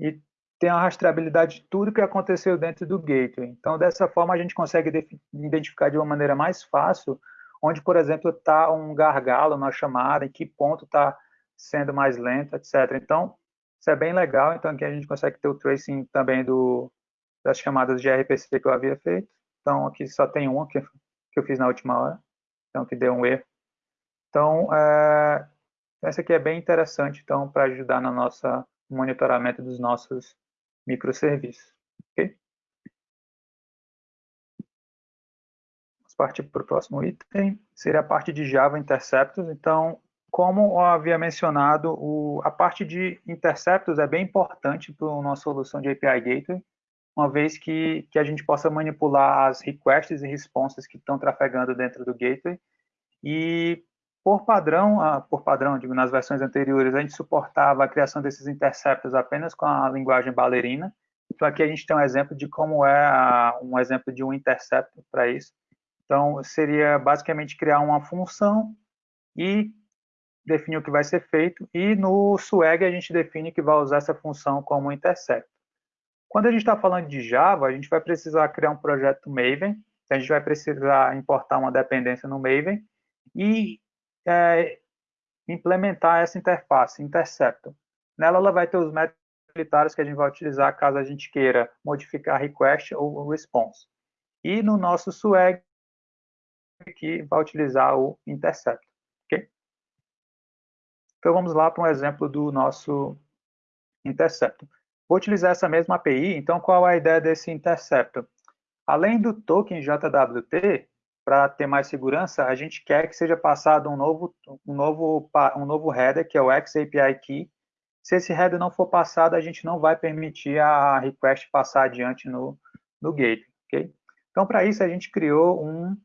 e tem a rastreabilidade de tudo que aconteceu dentro do gateway. Então dessa forma a gente consegue identificar de uma maneira mais fácil onde, por exemplo, está um gargalo na chamada, em que ponto está sendo mais lento, etc. Então isso é bem legal. Então aqui a gente consegue ter o tracing também do das chamadas de RPC que eu havia feito. Então, aqui só tem uma que, que eu fiz na última hora, então que deu um erro. Então, é, essa aqui é bem interessante, então, para ajudar no nosso monitoramento dos nossos microserviços. Ok? Vamos partir para o próximo item, seria a parte de Java Interceptors. Então, como eu havia mencionado, o, a parte de interceptos é bem importante para a nossa solução de API Gateway, uma vez que, que a gente possa manipular as requests e responses que estão trafegando dentro do gateway. E por padrão, ah, por padrão, digo, nas versões anteriores, a gente suportava a criação desses interceptors apenas com a linguagem balearina. Então aqui a gente tem um exemplo de como é a, um exemplo de um interceptor para isso. Então seria basicamente criar uma função e definir o que vai ser feito e no swag a gente define que vai usar essa função como interceptor. Quando a gente está falando de Java, a gente vai precisar criar um projeto Maven, a gente vai precisar importar uma dependência no Maven e é, implementar essa interface, Interceptor. Nela ela vai ter os métodos utilitários que a gente vai utilizar caso a gente queira modificar request ou response. E no nosso swag, que vai utilizar o Interceptor. Okay? Então vamos lá para um exemplo do nosso Interceptor. vou utilizar essa mesma API, então qual é a ideia desse interceptor? Além do token JWT, para ter mais segurança, a gente quer que seja passado um novo, um novo, um novo header, que é o XAPI Key. Se esse header não for passado, a gente não vai permitir a request passar adiante no, no gate. Okay? Então, para isso, a gente criou um,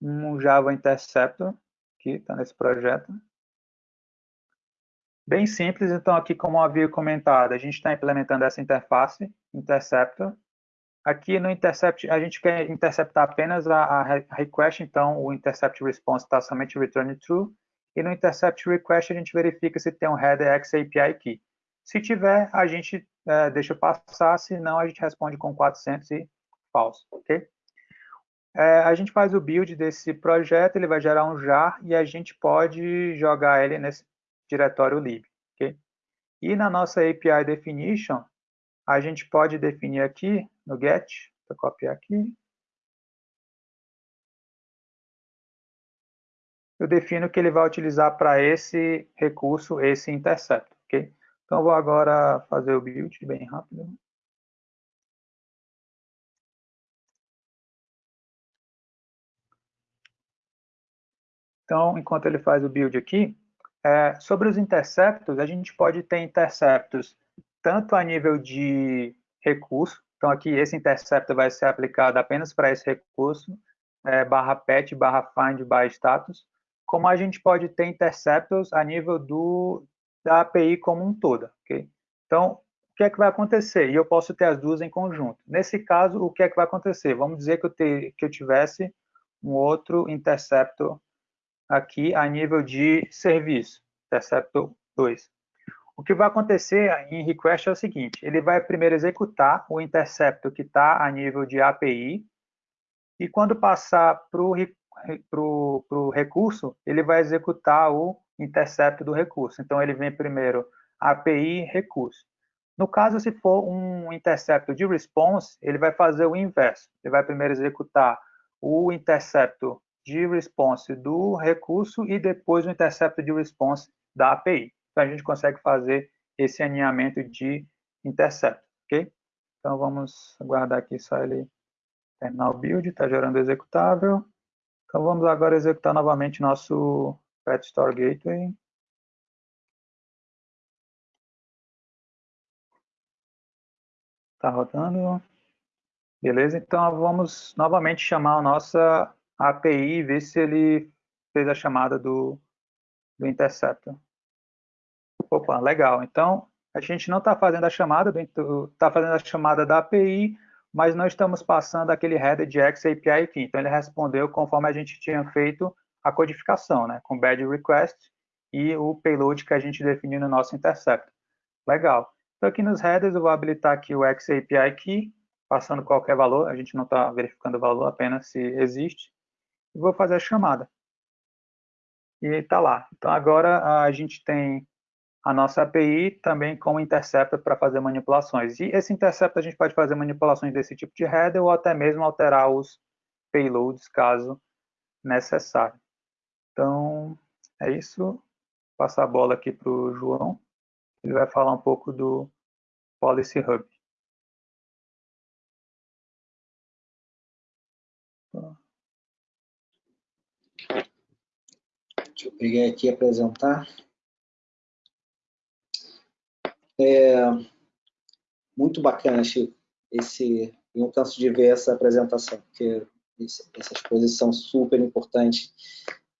um Java Interceptor, que está nesse projeto. Bem simples, então aqui como havia comentado, a gente está implementando essa interface, Interceptor, Aqui no intercept, a gente quer interceptar apenas a, a request, então o intercept response está somente return true. E no intercept request a gente verifica se tem um header XAPI key. Se tiver, a gente é, deixa passar, se não, a gente responde com 400 e falso, ok? É, a gente faz o build desse projeto, ele vai gerar um jar e a gente pode jogar ele nesse diretório lib, ok? E na nossa API definition, a gente pode definir aqui no get, vou copiar aqui. Eu defino que ele vai utilizar para esse recurso, esse intercept, ok? Então, vou agora fazer o build bem rápido. Então, enquanto ele faz o build aqui, é, sobre os interceptos, a gente pode ter interceptos tanto a nível de recurso, então, aqui, esse interceptor vai ser aplicado apenas para esse recurso, é, barra pet, barra find, barra status, como a gente pode ter interceptors a nível do, da API como um todo, ok? Então, o que é que vai acontecer? E eu posso ter as duas em conjunto. Nesse caso, o que é que vai acontecer? Vamos dizer que eu, te, que eu tivesse um outro interceptor aqui a nível de serviço, interceptor 2. O que vai acontecer em request é o seguinte, ele vai primeiro executar o intercepto que está a nível de API, e quando passar para o recurso, ele vai executar o intercepto do recurso. Então, ele vem primeiro API recurso. No caso, se for um intercepto de response, ele vai fazer o inverso. Ele vai primeiro executar o intercepto de response do recurso e depois o intercepto de response da API. Então, a gente consegue fazer esse alinhamento de intercepto, ok? Então, vamos aguardar aqui só ele terminar o build, está gerando executável. Então, vamos agora executar novamente nosso Pet Store Gateway. Está rodando. Beleza, então vamos novamente chamar a nossa API e ver se ele fez a chamada do, do interceptor. Opa, legal. Então, a gente não está fazendo a chamada, está fazendo a chamada da API, mas não estamos passando aquele header de XAPI aqui. Então, ele respondeu conforme a gente tinha feito a codificação, né, com bad request e o payload que a gente definiu no nosso intercept. Legal. Então, aqui nos headers, eu vou habilitar aqui o XAPI key, passando qualquer valor, a gente não está verificando o valor, apenas se existe, e vou fazer a chamada. E está lá. Então, agora a gente tem a nossa API também como interceptor para fazer manipulações. E esse interceptor a gente pode fazer manipulações desse tipo de header ou até mesmo alterar os payloads caso necessário. Então, é isso. Vou passar a bola aqui para o João. Ele vai falar um pouco do Policy Hub. Deixa eu pegar aqui e apresentar. É, muito bacana, Chico. Esse, não canso de ver essa apresentação, porque essas coisas são super importantes,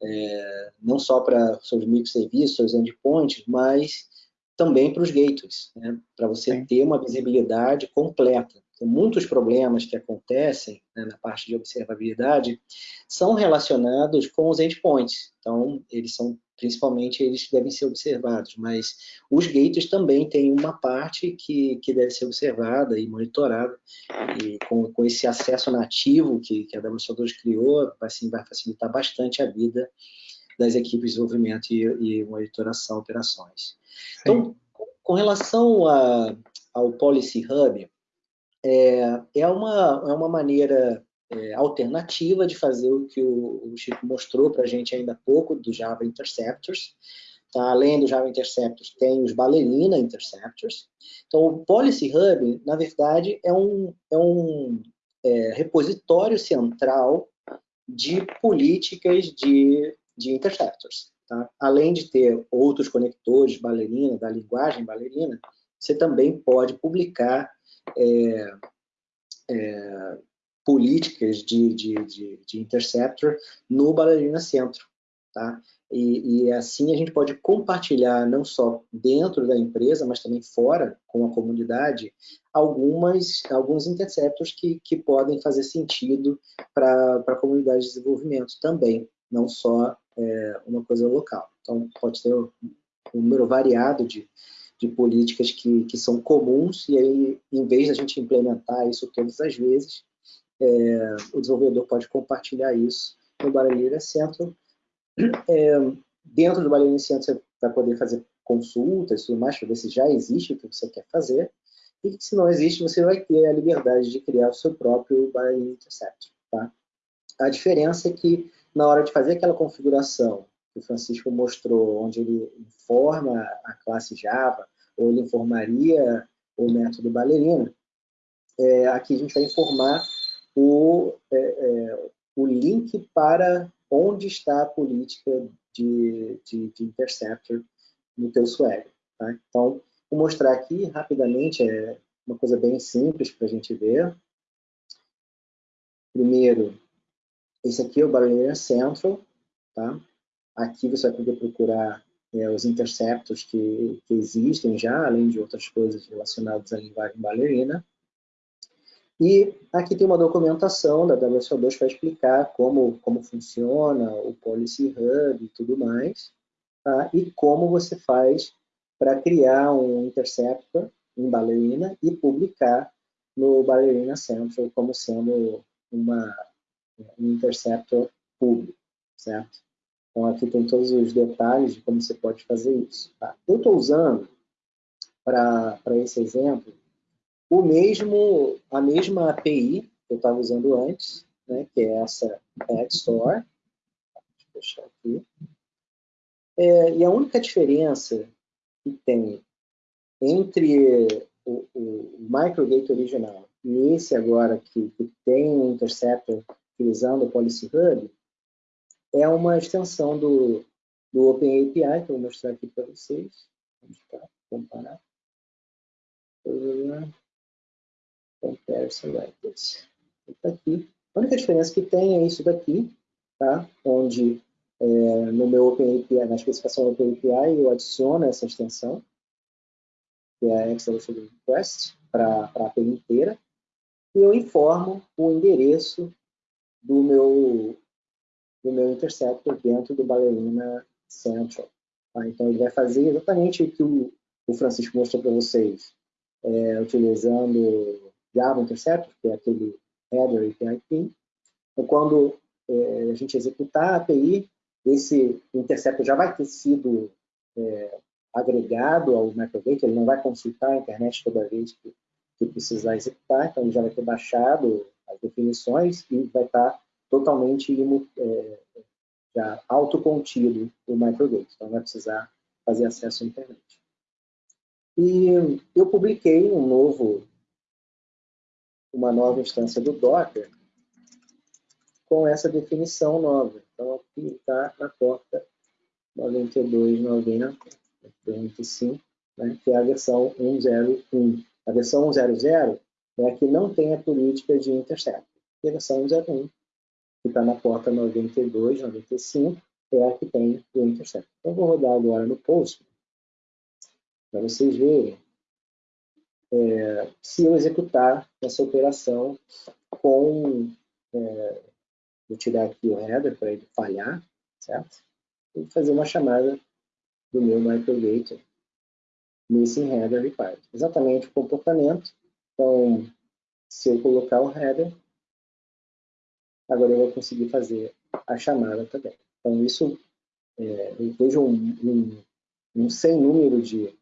é, não só para seus microserviços, seus endpoints, mas também para os gateways, né? para você Sim. ter uma visibilidade completa. Muitos problemas que acontecem né, na parte de observabilidade são relacionados com os endpoints. Então, eles são principalmente eles devem ser observados, mas os gates também têm uma parte que, que deve ser observada e monitorada, e com, com esse acesso nativo que, que a W2 criou, assim, vai facilitar bastante a vida das equipes de desenvolvimento e, e monitoração operações. Sim. Então, com relação a, ao Policy Hub, é, é, uma, é uma maneira é, alternativa de fazer o que o, o Chico mostrou para a gente ainda há pouco, do Java Interceptors. tá? além do Java Interceptors, tem os Ballerina Interceptors. Então, o Policy Hub, na verdade, é um, é um é, repositório central de políticas de, de interceptors. Tá? Além de ter outros conectores Ballerina, da linguagem Ballerina, você também pode publicar é, é, políticas de, de, de, de, interceptor no Ballerina Centro. Tá? E, e, assim a gente pode compartilhar, não só dentro da empresa, mas também fora, com a comunidade, algumas, alguns interceptors que, que podem fazer sentido para a comunidade de desenvolvimento também, não só é, uma coisa local. Então, pode ter um número variado de, de políticas que, que são comuns, e aí, em vez da gente implementar isso todas as vezes, é, o desenvolvedor pode compartilhar isso no Baralheira Central, é, dentro do Ballerina Iniciante você vai poder fazer consultas e tudo mais, para ver se já existe o que você quer fazer. E se não existe, você vai ter a liberdade de criar o seu próprio Ballerina Intercept. Tá? A diferença é que, na hora de fazer aquela configuração que o Francisco mostrou, onde ele informa a classe Java, ou ele informaria o método Ballerina, é, aqui a gente vai informar o, é, é, o link para onde está a política de, de, de interceptor no teu swag. Tá? Então, vou mostrar aqui rapidamente, é uma coisa bem simples para a gente ver. Primeiro, esse aqui é o Barrier Central. Tá? Aqui você vai poder procurar é, os interceptos que, que, existem já, além de outras coisas relacionadas à linguagem bailarina. E aqui tem uma documentação da WSO2 para explicar como, como funciona o Policy Hub e tudo mais, tá? e como você faz para criar um interceptor em Ballerina e publicar no Ballerina Central como sendo uma, um interceptor público, certo? Então aqui tem todos os detalhes de como você pode fazer isso. Tá? Eu estou usando, para esse exemplo, o mesmo, a mesma API que eu estava usando antes, né, que é essa Add Store. Deixa eu deixar aqui. É, e a única diferença que tem entre o, o MicroGate original e esse agora que, que tem um interceptor utilizando o Policy Hub é uma extensão do, do OpenAPI, que eu vou mostrar aqui para vocês. Vamos comparar comparison records. Está aqui. A única diferença que tem é isso daqui, tá? onde é, no meu OpenAPI, na especificação do OpenAPI, eu adiciono essa extensão, que é a Excelation Request, para a API inteira, e eu informo o endereço do meu, do meu interceptor dentro do Ballerina Central. Tá? Então, ele vai fazer exatamente o que o, o Francisco mostrou para vocês, é, utilizando Java Interceptor, que é aquele header API key. Então, quando é, a gente executar a API, esse interceptor já vai ter sido é, agregado ao microgate, ele não vai consultar a internet toda vez que, que, precisar executar, então ele já vai ter baixado as definições e vai estar totalmente é, já autocontido o microgate, então não vai precisar fazer acesso à internet. E eu publiquei um novo uma nova instância do Docker com essa definição nova. Então, aqui está na porta 92.90.25, né, que é a versão 1.0.1. A versão 1.0.0 é a que não tem a política de intercept. E a versão 1.0.1, que está na porta 92.95, é a que tem o intercept. Então, vou rodar agora no post para vocês verem é, se eu executar essa operação com, é, vou tirar aqui o header para ele falhar, certo? E fazer uma chamada do meu microgate missing header required. Exatamente o comportamento. Então, se eu colocar o header, agora eu vou conseguir fazer a chamada também. Então, isso, é, eu vejo um, um, um sem número de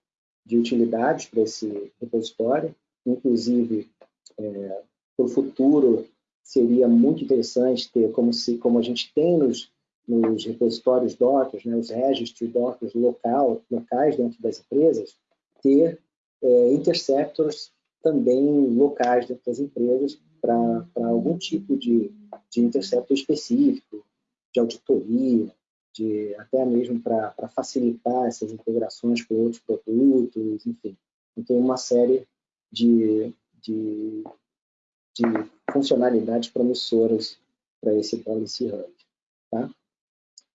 de utilidades para esse repositório, inclusive é, para o futuro seria muito interessante ter, como, se, como a gente tem nos, nos repositórios Docker, né, os registry Docker local, locais dentro das empresas, ter é, interceptors também locais dentro das empresas para algum tipo de, de interceptor específico, de auditoria, de, até mesmo para facilitar essas integrações com outros produtos, enfim. Então, tem uma série de, de, de funcionalidades promissoras para esse Policy Hub. Tá?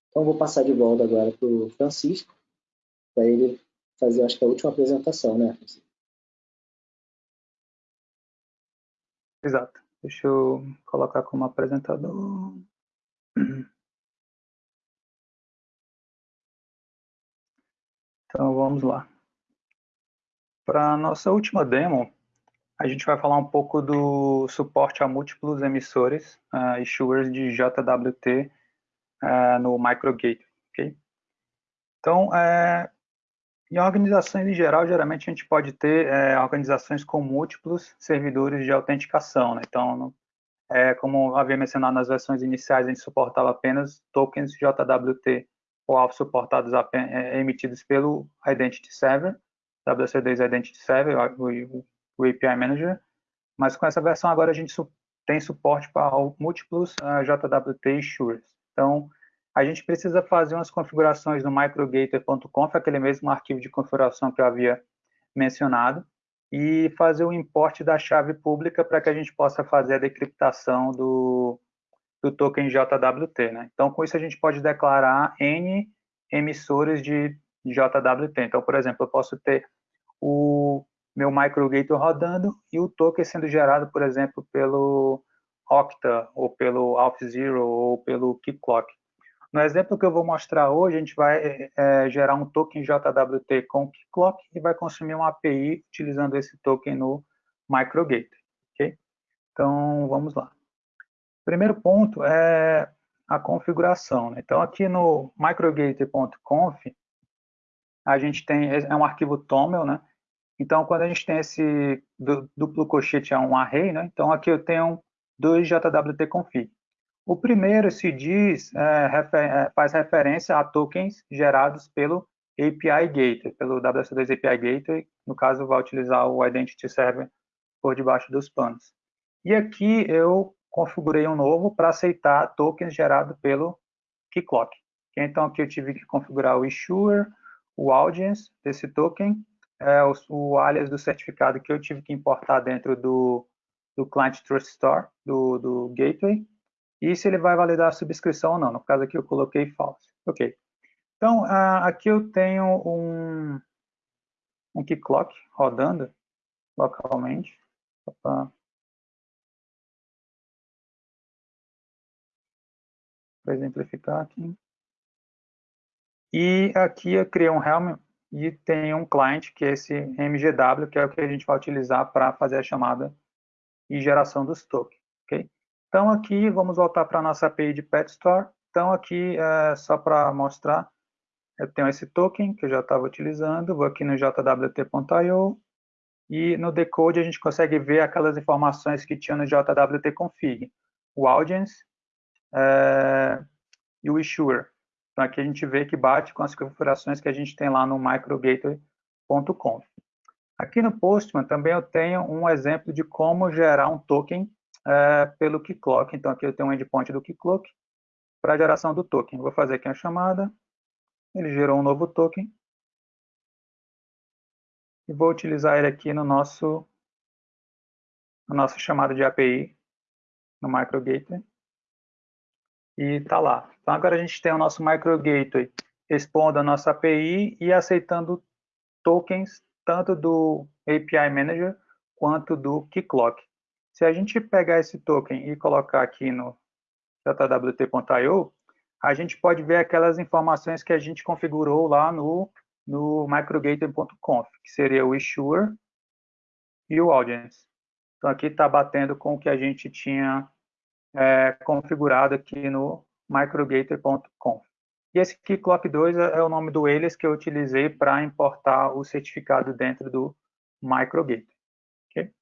Então, vou passar de volta agora para o Francisco, para ele fazer, acho que a última apresentação, né, Francisco? Exato. Deixa eu colocar como apresentador. *clears throat* Então, vamos lá. Para a nossa última demo, a gente vai falar um pouco do suporte a múltiplos emissores, uh, issuers de JWT uh, no MicroGate. Okay? Então, é, em organizações em geral, geralmente a gente pode ter é, organizações com múltiplos servidores de autenticação. Né? Então, é, como havia mencionado nas versões iniciais, a gente suportava apenas tokens JWT alvo suportados apenas, é, emitidos pelo Identity Server, WC2 Identity Server, o, o, API Manager, mas com essa versão agora a gente tem suporte para múltiplos uh, JWT issuers. Então, a gente precisa fazer umas configurações no microgator.conf, aquele mesmo arquivo de configuração que eu havia mencionado, e fazer o import da chave pública para que a gente possa fazer a decriptação do, do token JWT. Né? Então, com isso, a gente pode declarar N emissores de JWT. Então, por exemplo, eu posso ter o meu microgator rodando e o token sendo gerado, por exemplo, pelo Octa, ou pelo AlphaZero, ou pelo KeyClock. No exemplo que eu vou mostrar hoje, a gente vai é, gerar um token JWT com Clock e vai consumir uma API utilizando esse token no MicroGator. Okay? Então, vamos lá. Primeiro ponto é a configuração. Né? Então, aqui no microgator.conf, a gente tem, é um arquivo TOML, né? Então, quando a gente tem esse duplo colchete a um array, né? Então, aqui eu tenho dois JWT config. O primeiro se diz, é, refer, é, faz referência a tokens gerados pelo API Gateway, pelo WC2 API Gateway, no caso vai utilizar o Identity Server por debaixo dos panos. E aqui eu configurei um novo para aceitar tokens gerados pelo Keyclock. Então aqui eu tive que configurar o issuer, o audience desse token, é, o, o alias do certificado que eu tive que importar dentro do, do Client Trust Store, do, do Gateway, e se ele vai validar a subscrição ou não. No caso aqui eu coloquei false. Ok. Então, uh, aqui eu tenho um, um rodando localmente. Para exemplificar aqui. E aqui eu criei um Helm e tem um client, que é esse MGW, que é o que a gente vai utilizar para fazer a chamada e geração dos tokens. Okay? Então, aqui, vamos voltar para a nossa API de Pet Store. Então, aqui, é, só para mostrar, eu tenho esse token que eu já estava utilizando, vou aqui no jwt.io, e no decode a gente consegue ver aquelas informações que tinha no jwt config, o audience é, e o issuer. Então, aqui a gente vê que bate com as configurações que a gente tem lá no microgateway.conf. Aqui no Postman também eu tenho um exemplo de como gerar um token é, pelo keyclock. Então, aqui eu tenho um endpoint do keyclock para a geração do token. vou fazer aqui a chamada. Ele gerou um novo token. E vou utilizar ele aqui no nosso, no nosso chamada de API, no MicroGateway. E está lá. Então, agora a gente tem o nosso MicroGateway expondo a nossa API e aceitando tokens tanto do API Manager quanto do Keyclock. Se a gente pegar esse token e colocar aqui no jwt.io, a gente pode ver aquelas informações que a gente configurou lá no, no microgator.conf, que seria o issuer e o audience. Então, aqui está batendo com o que a gente tinha é, configurado aqui no microgator.conf. E esse aqui, Clock2, é, é o nome do alias que eu utilizei para importar o certificado dentro do microgator. Okay?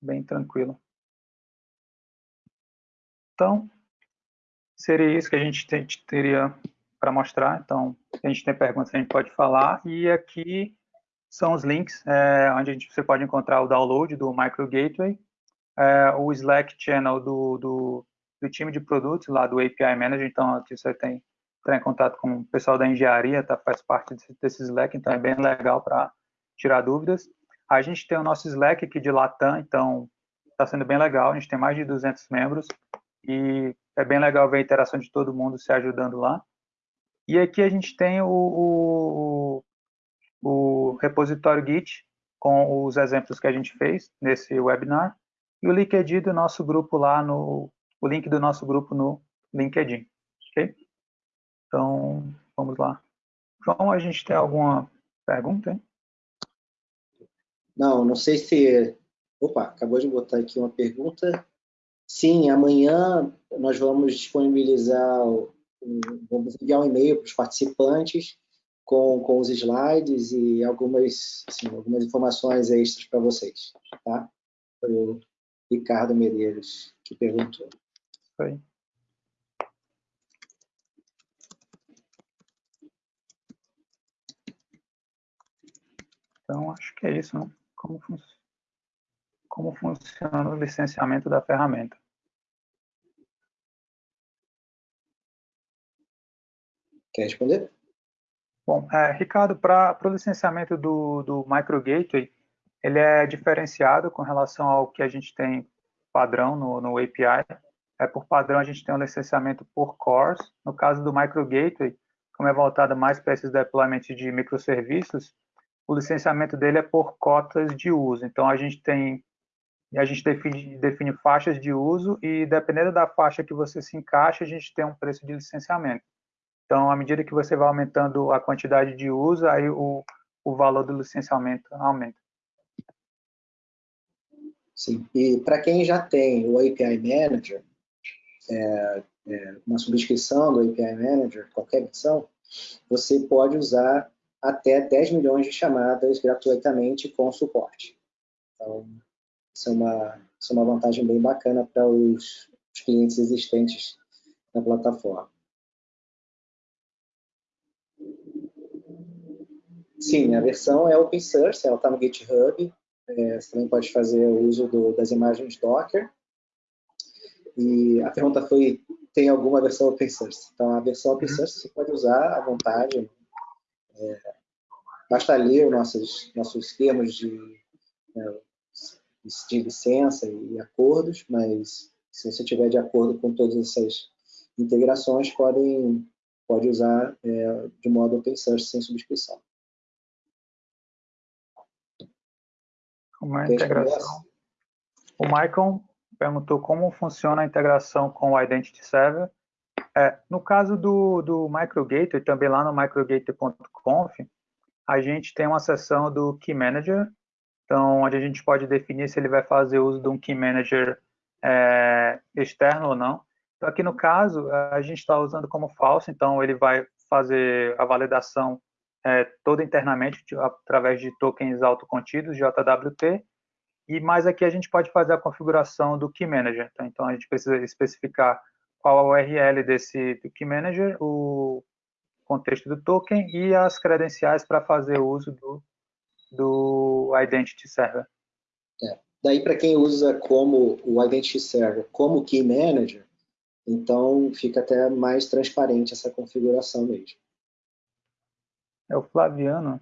bem tranquilo. Então, seria isso que a gente teria para mostrar. Então, se a gente tem perguntas, a gente pode falar. E aqui são os links é, onde gente, você pode encontrar o download do Micro Gateway, é, o Slack channel do, do, do, time de produtos lá do API Manager. Então, você tem entrar em contato com o pessoal da engenharia, tá, faz parte desse, desse Slack, então é bem legal para tirar dúvidas. A gente tem o nosso Slack aqui de Latam, então está sendo bem legal, a gente tem mais de 200 membros e é bem legal ver a interação de todo mundo se ajudando lá. E aqui a gente tem o, o, o repositório Git com os exemplos que a gente fez nesse webinar e o LinkedIn do nosso grupo lá no o link do nosso grupo no LinkedIn, ok? Então, vamos lá. João, a gente tem alguma pergunta? Hein? Não, não sei se... Opa, acabou de botar aqui uma pergunta. Sim, amanhã nós vamos disponibilizar, vamos enviar um e-mail para os participantes com, com os slides e algumas, assim, algumas informações extras para vocês, tá? Foi o Ricardo Medeiros que perguntou. Foi. Então, acho que é isso, né? Como, fun como funciona o licenciamento da ferramenta. Quer responder? Bom, é, Ricardo, para o licenciamento do, do Micro Gateway, ele é diferenciado com relação ao que a gente tem padrão no, no API. É, por padrão, a gente tem um licenciamento por cores. No caso do Micro Gateway, como é voltado mais para esses deployments de microserviços, o licenciamento dele é por cotas de uso. Então, a gente tem a gente define, define faixas de uso e, dependendo da faixa que você se encaixa, a gente tem um preço de licenciamento. Então, à medida que você vai aumentando a quantidade de uso, aí o, o valor do licenciamento aumenta. Sim, e para quem já tem o API Manager, é, é, uma subscrição do API Manager, qualquer edição, você pode usar até 10 milhões de chamadas gratuitamente com suporte. Então, isso é uma, isso é uma vantagem bem bacana para os, os clientes existentes na plataforma. Sim, a versão é open source, ela está no GitHub. É, você também pode fazer o uso do, das imagens Docker. E a pergunta foi, tem alguma versão open source? Então, a versão open uhum. source você pode usar à vontade, é, basta ler os nossos, nossos termos de, né, de licença e acordos, mas se você tiver de acordo com todas essas integrações, podem, pode usar é, de modo open source sem subscrição. Como é a integração? O Michael perguntou como funciona a integração com o Identity Server. É, no caso do, do MicroGator, também lá no microgator.conf, a gente tem uma seção do Key Manager, então, onde a gente pode definir se ele vai fazer uso de um Key Manager é, externo ou não. Então, aqui no caso, a gente está usando como falso, então ele vai fazer a validação é, toda internamente através de tokens autocontidos, JWT, e mais aqui a gente pode fazer a configuração do Key Manager. Tá? Então, a gente precisa especificar qual o URL desse do Key Manager, o contexto do token e as credenciais para fazer uso do, do Identity Server. É. Daí, para quem usa como o Identity Server como Key Manager, então fica até mais transparente essa configuração mesmo. É o Flaviano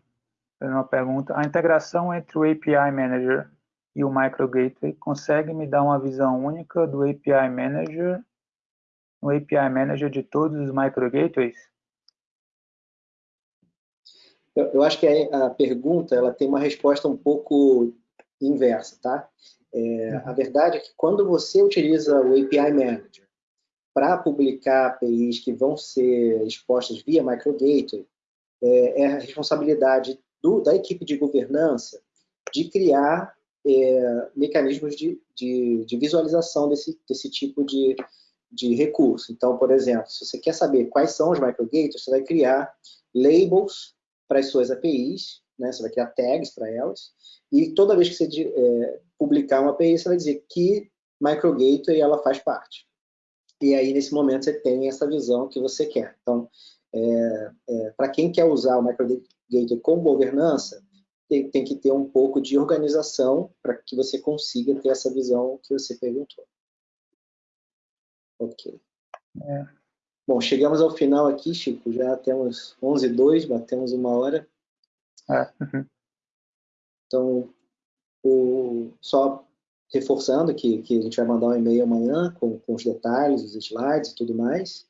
fazendo uma pergunta. A integração entre o API Manager e o Micro Gateway consegue me dar uma visão única do API Manager, no API Manager de todos os Micro Gateways? Eu, eu acho que a, a, pergunta ela tem uma resposta um pouco inversa, tá? É, a verdade é que quando você utiliza o API Manager para publicar APIs que vão ser expostas via MicroGateway, é, é a responsabilidade do, da equipe de governança de criar é, mecanismos de, de, de, visualização desse, desse tipo de, de recurso. Então, por exemplo, se você quer saber quais são os microgates, você vai criar labels para as suas APIs, né? você vai criar tags para elas, e toda vez que você é, publicar uma API, você vai dizer que microgateway ela faz parte. e aí nesse momento você tem essa visão que você quer. Então, é, é, para quem quer usar o MicroGate com governança, tem, tem, que ter um pouco de organização para que você consiga ter essa visão que você perguntou. Ok. É. Bom, chegamos ao final aqui, Chico. Já temos 11 e 2, batemos uma hora. Uhum. Então, o, só reforçando que, que a gente vai mandar um e-mail amanhã com, com os detalhes, os slides e tudo mais.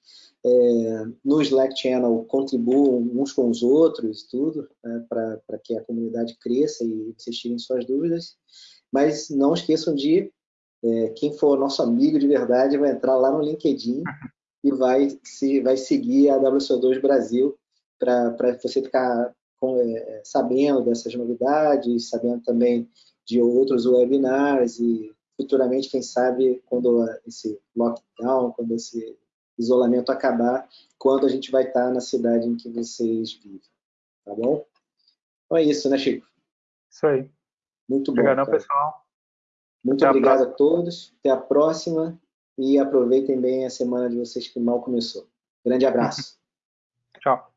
É, no Slack Channel contribuam uns com os outros tudo, né, para que a comunidade cresça e vocês tirem suas dúvidas. Mas não esqueçam de, é, quem for nosso amigo de verdade, vai entrar lá no LinkedIn e vai, se, vai seguir a WCO2 Brasil para você ficar com, é, sabendo dessas novidades, sabendo também de outros webinars e futuramente, quem sabe, quando esse lockdown, quando esse isolamento acabar, quando a gente vai estar na cidade em que vocês vivem. Tá bom? Então é isso, né, Chico? Isso aí. Muito bom. Obrigado, pessoal. Muito Até obrigado a, a todos. Até a próxima. E aproveitem bem a semana de vocês que mal começou. Grande abraço. *laughs* Tchau.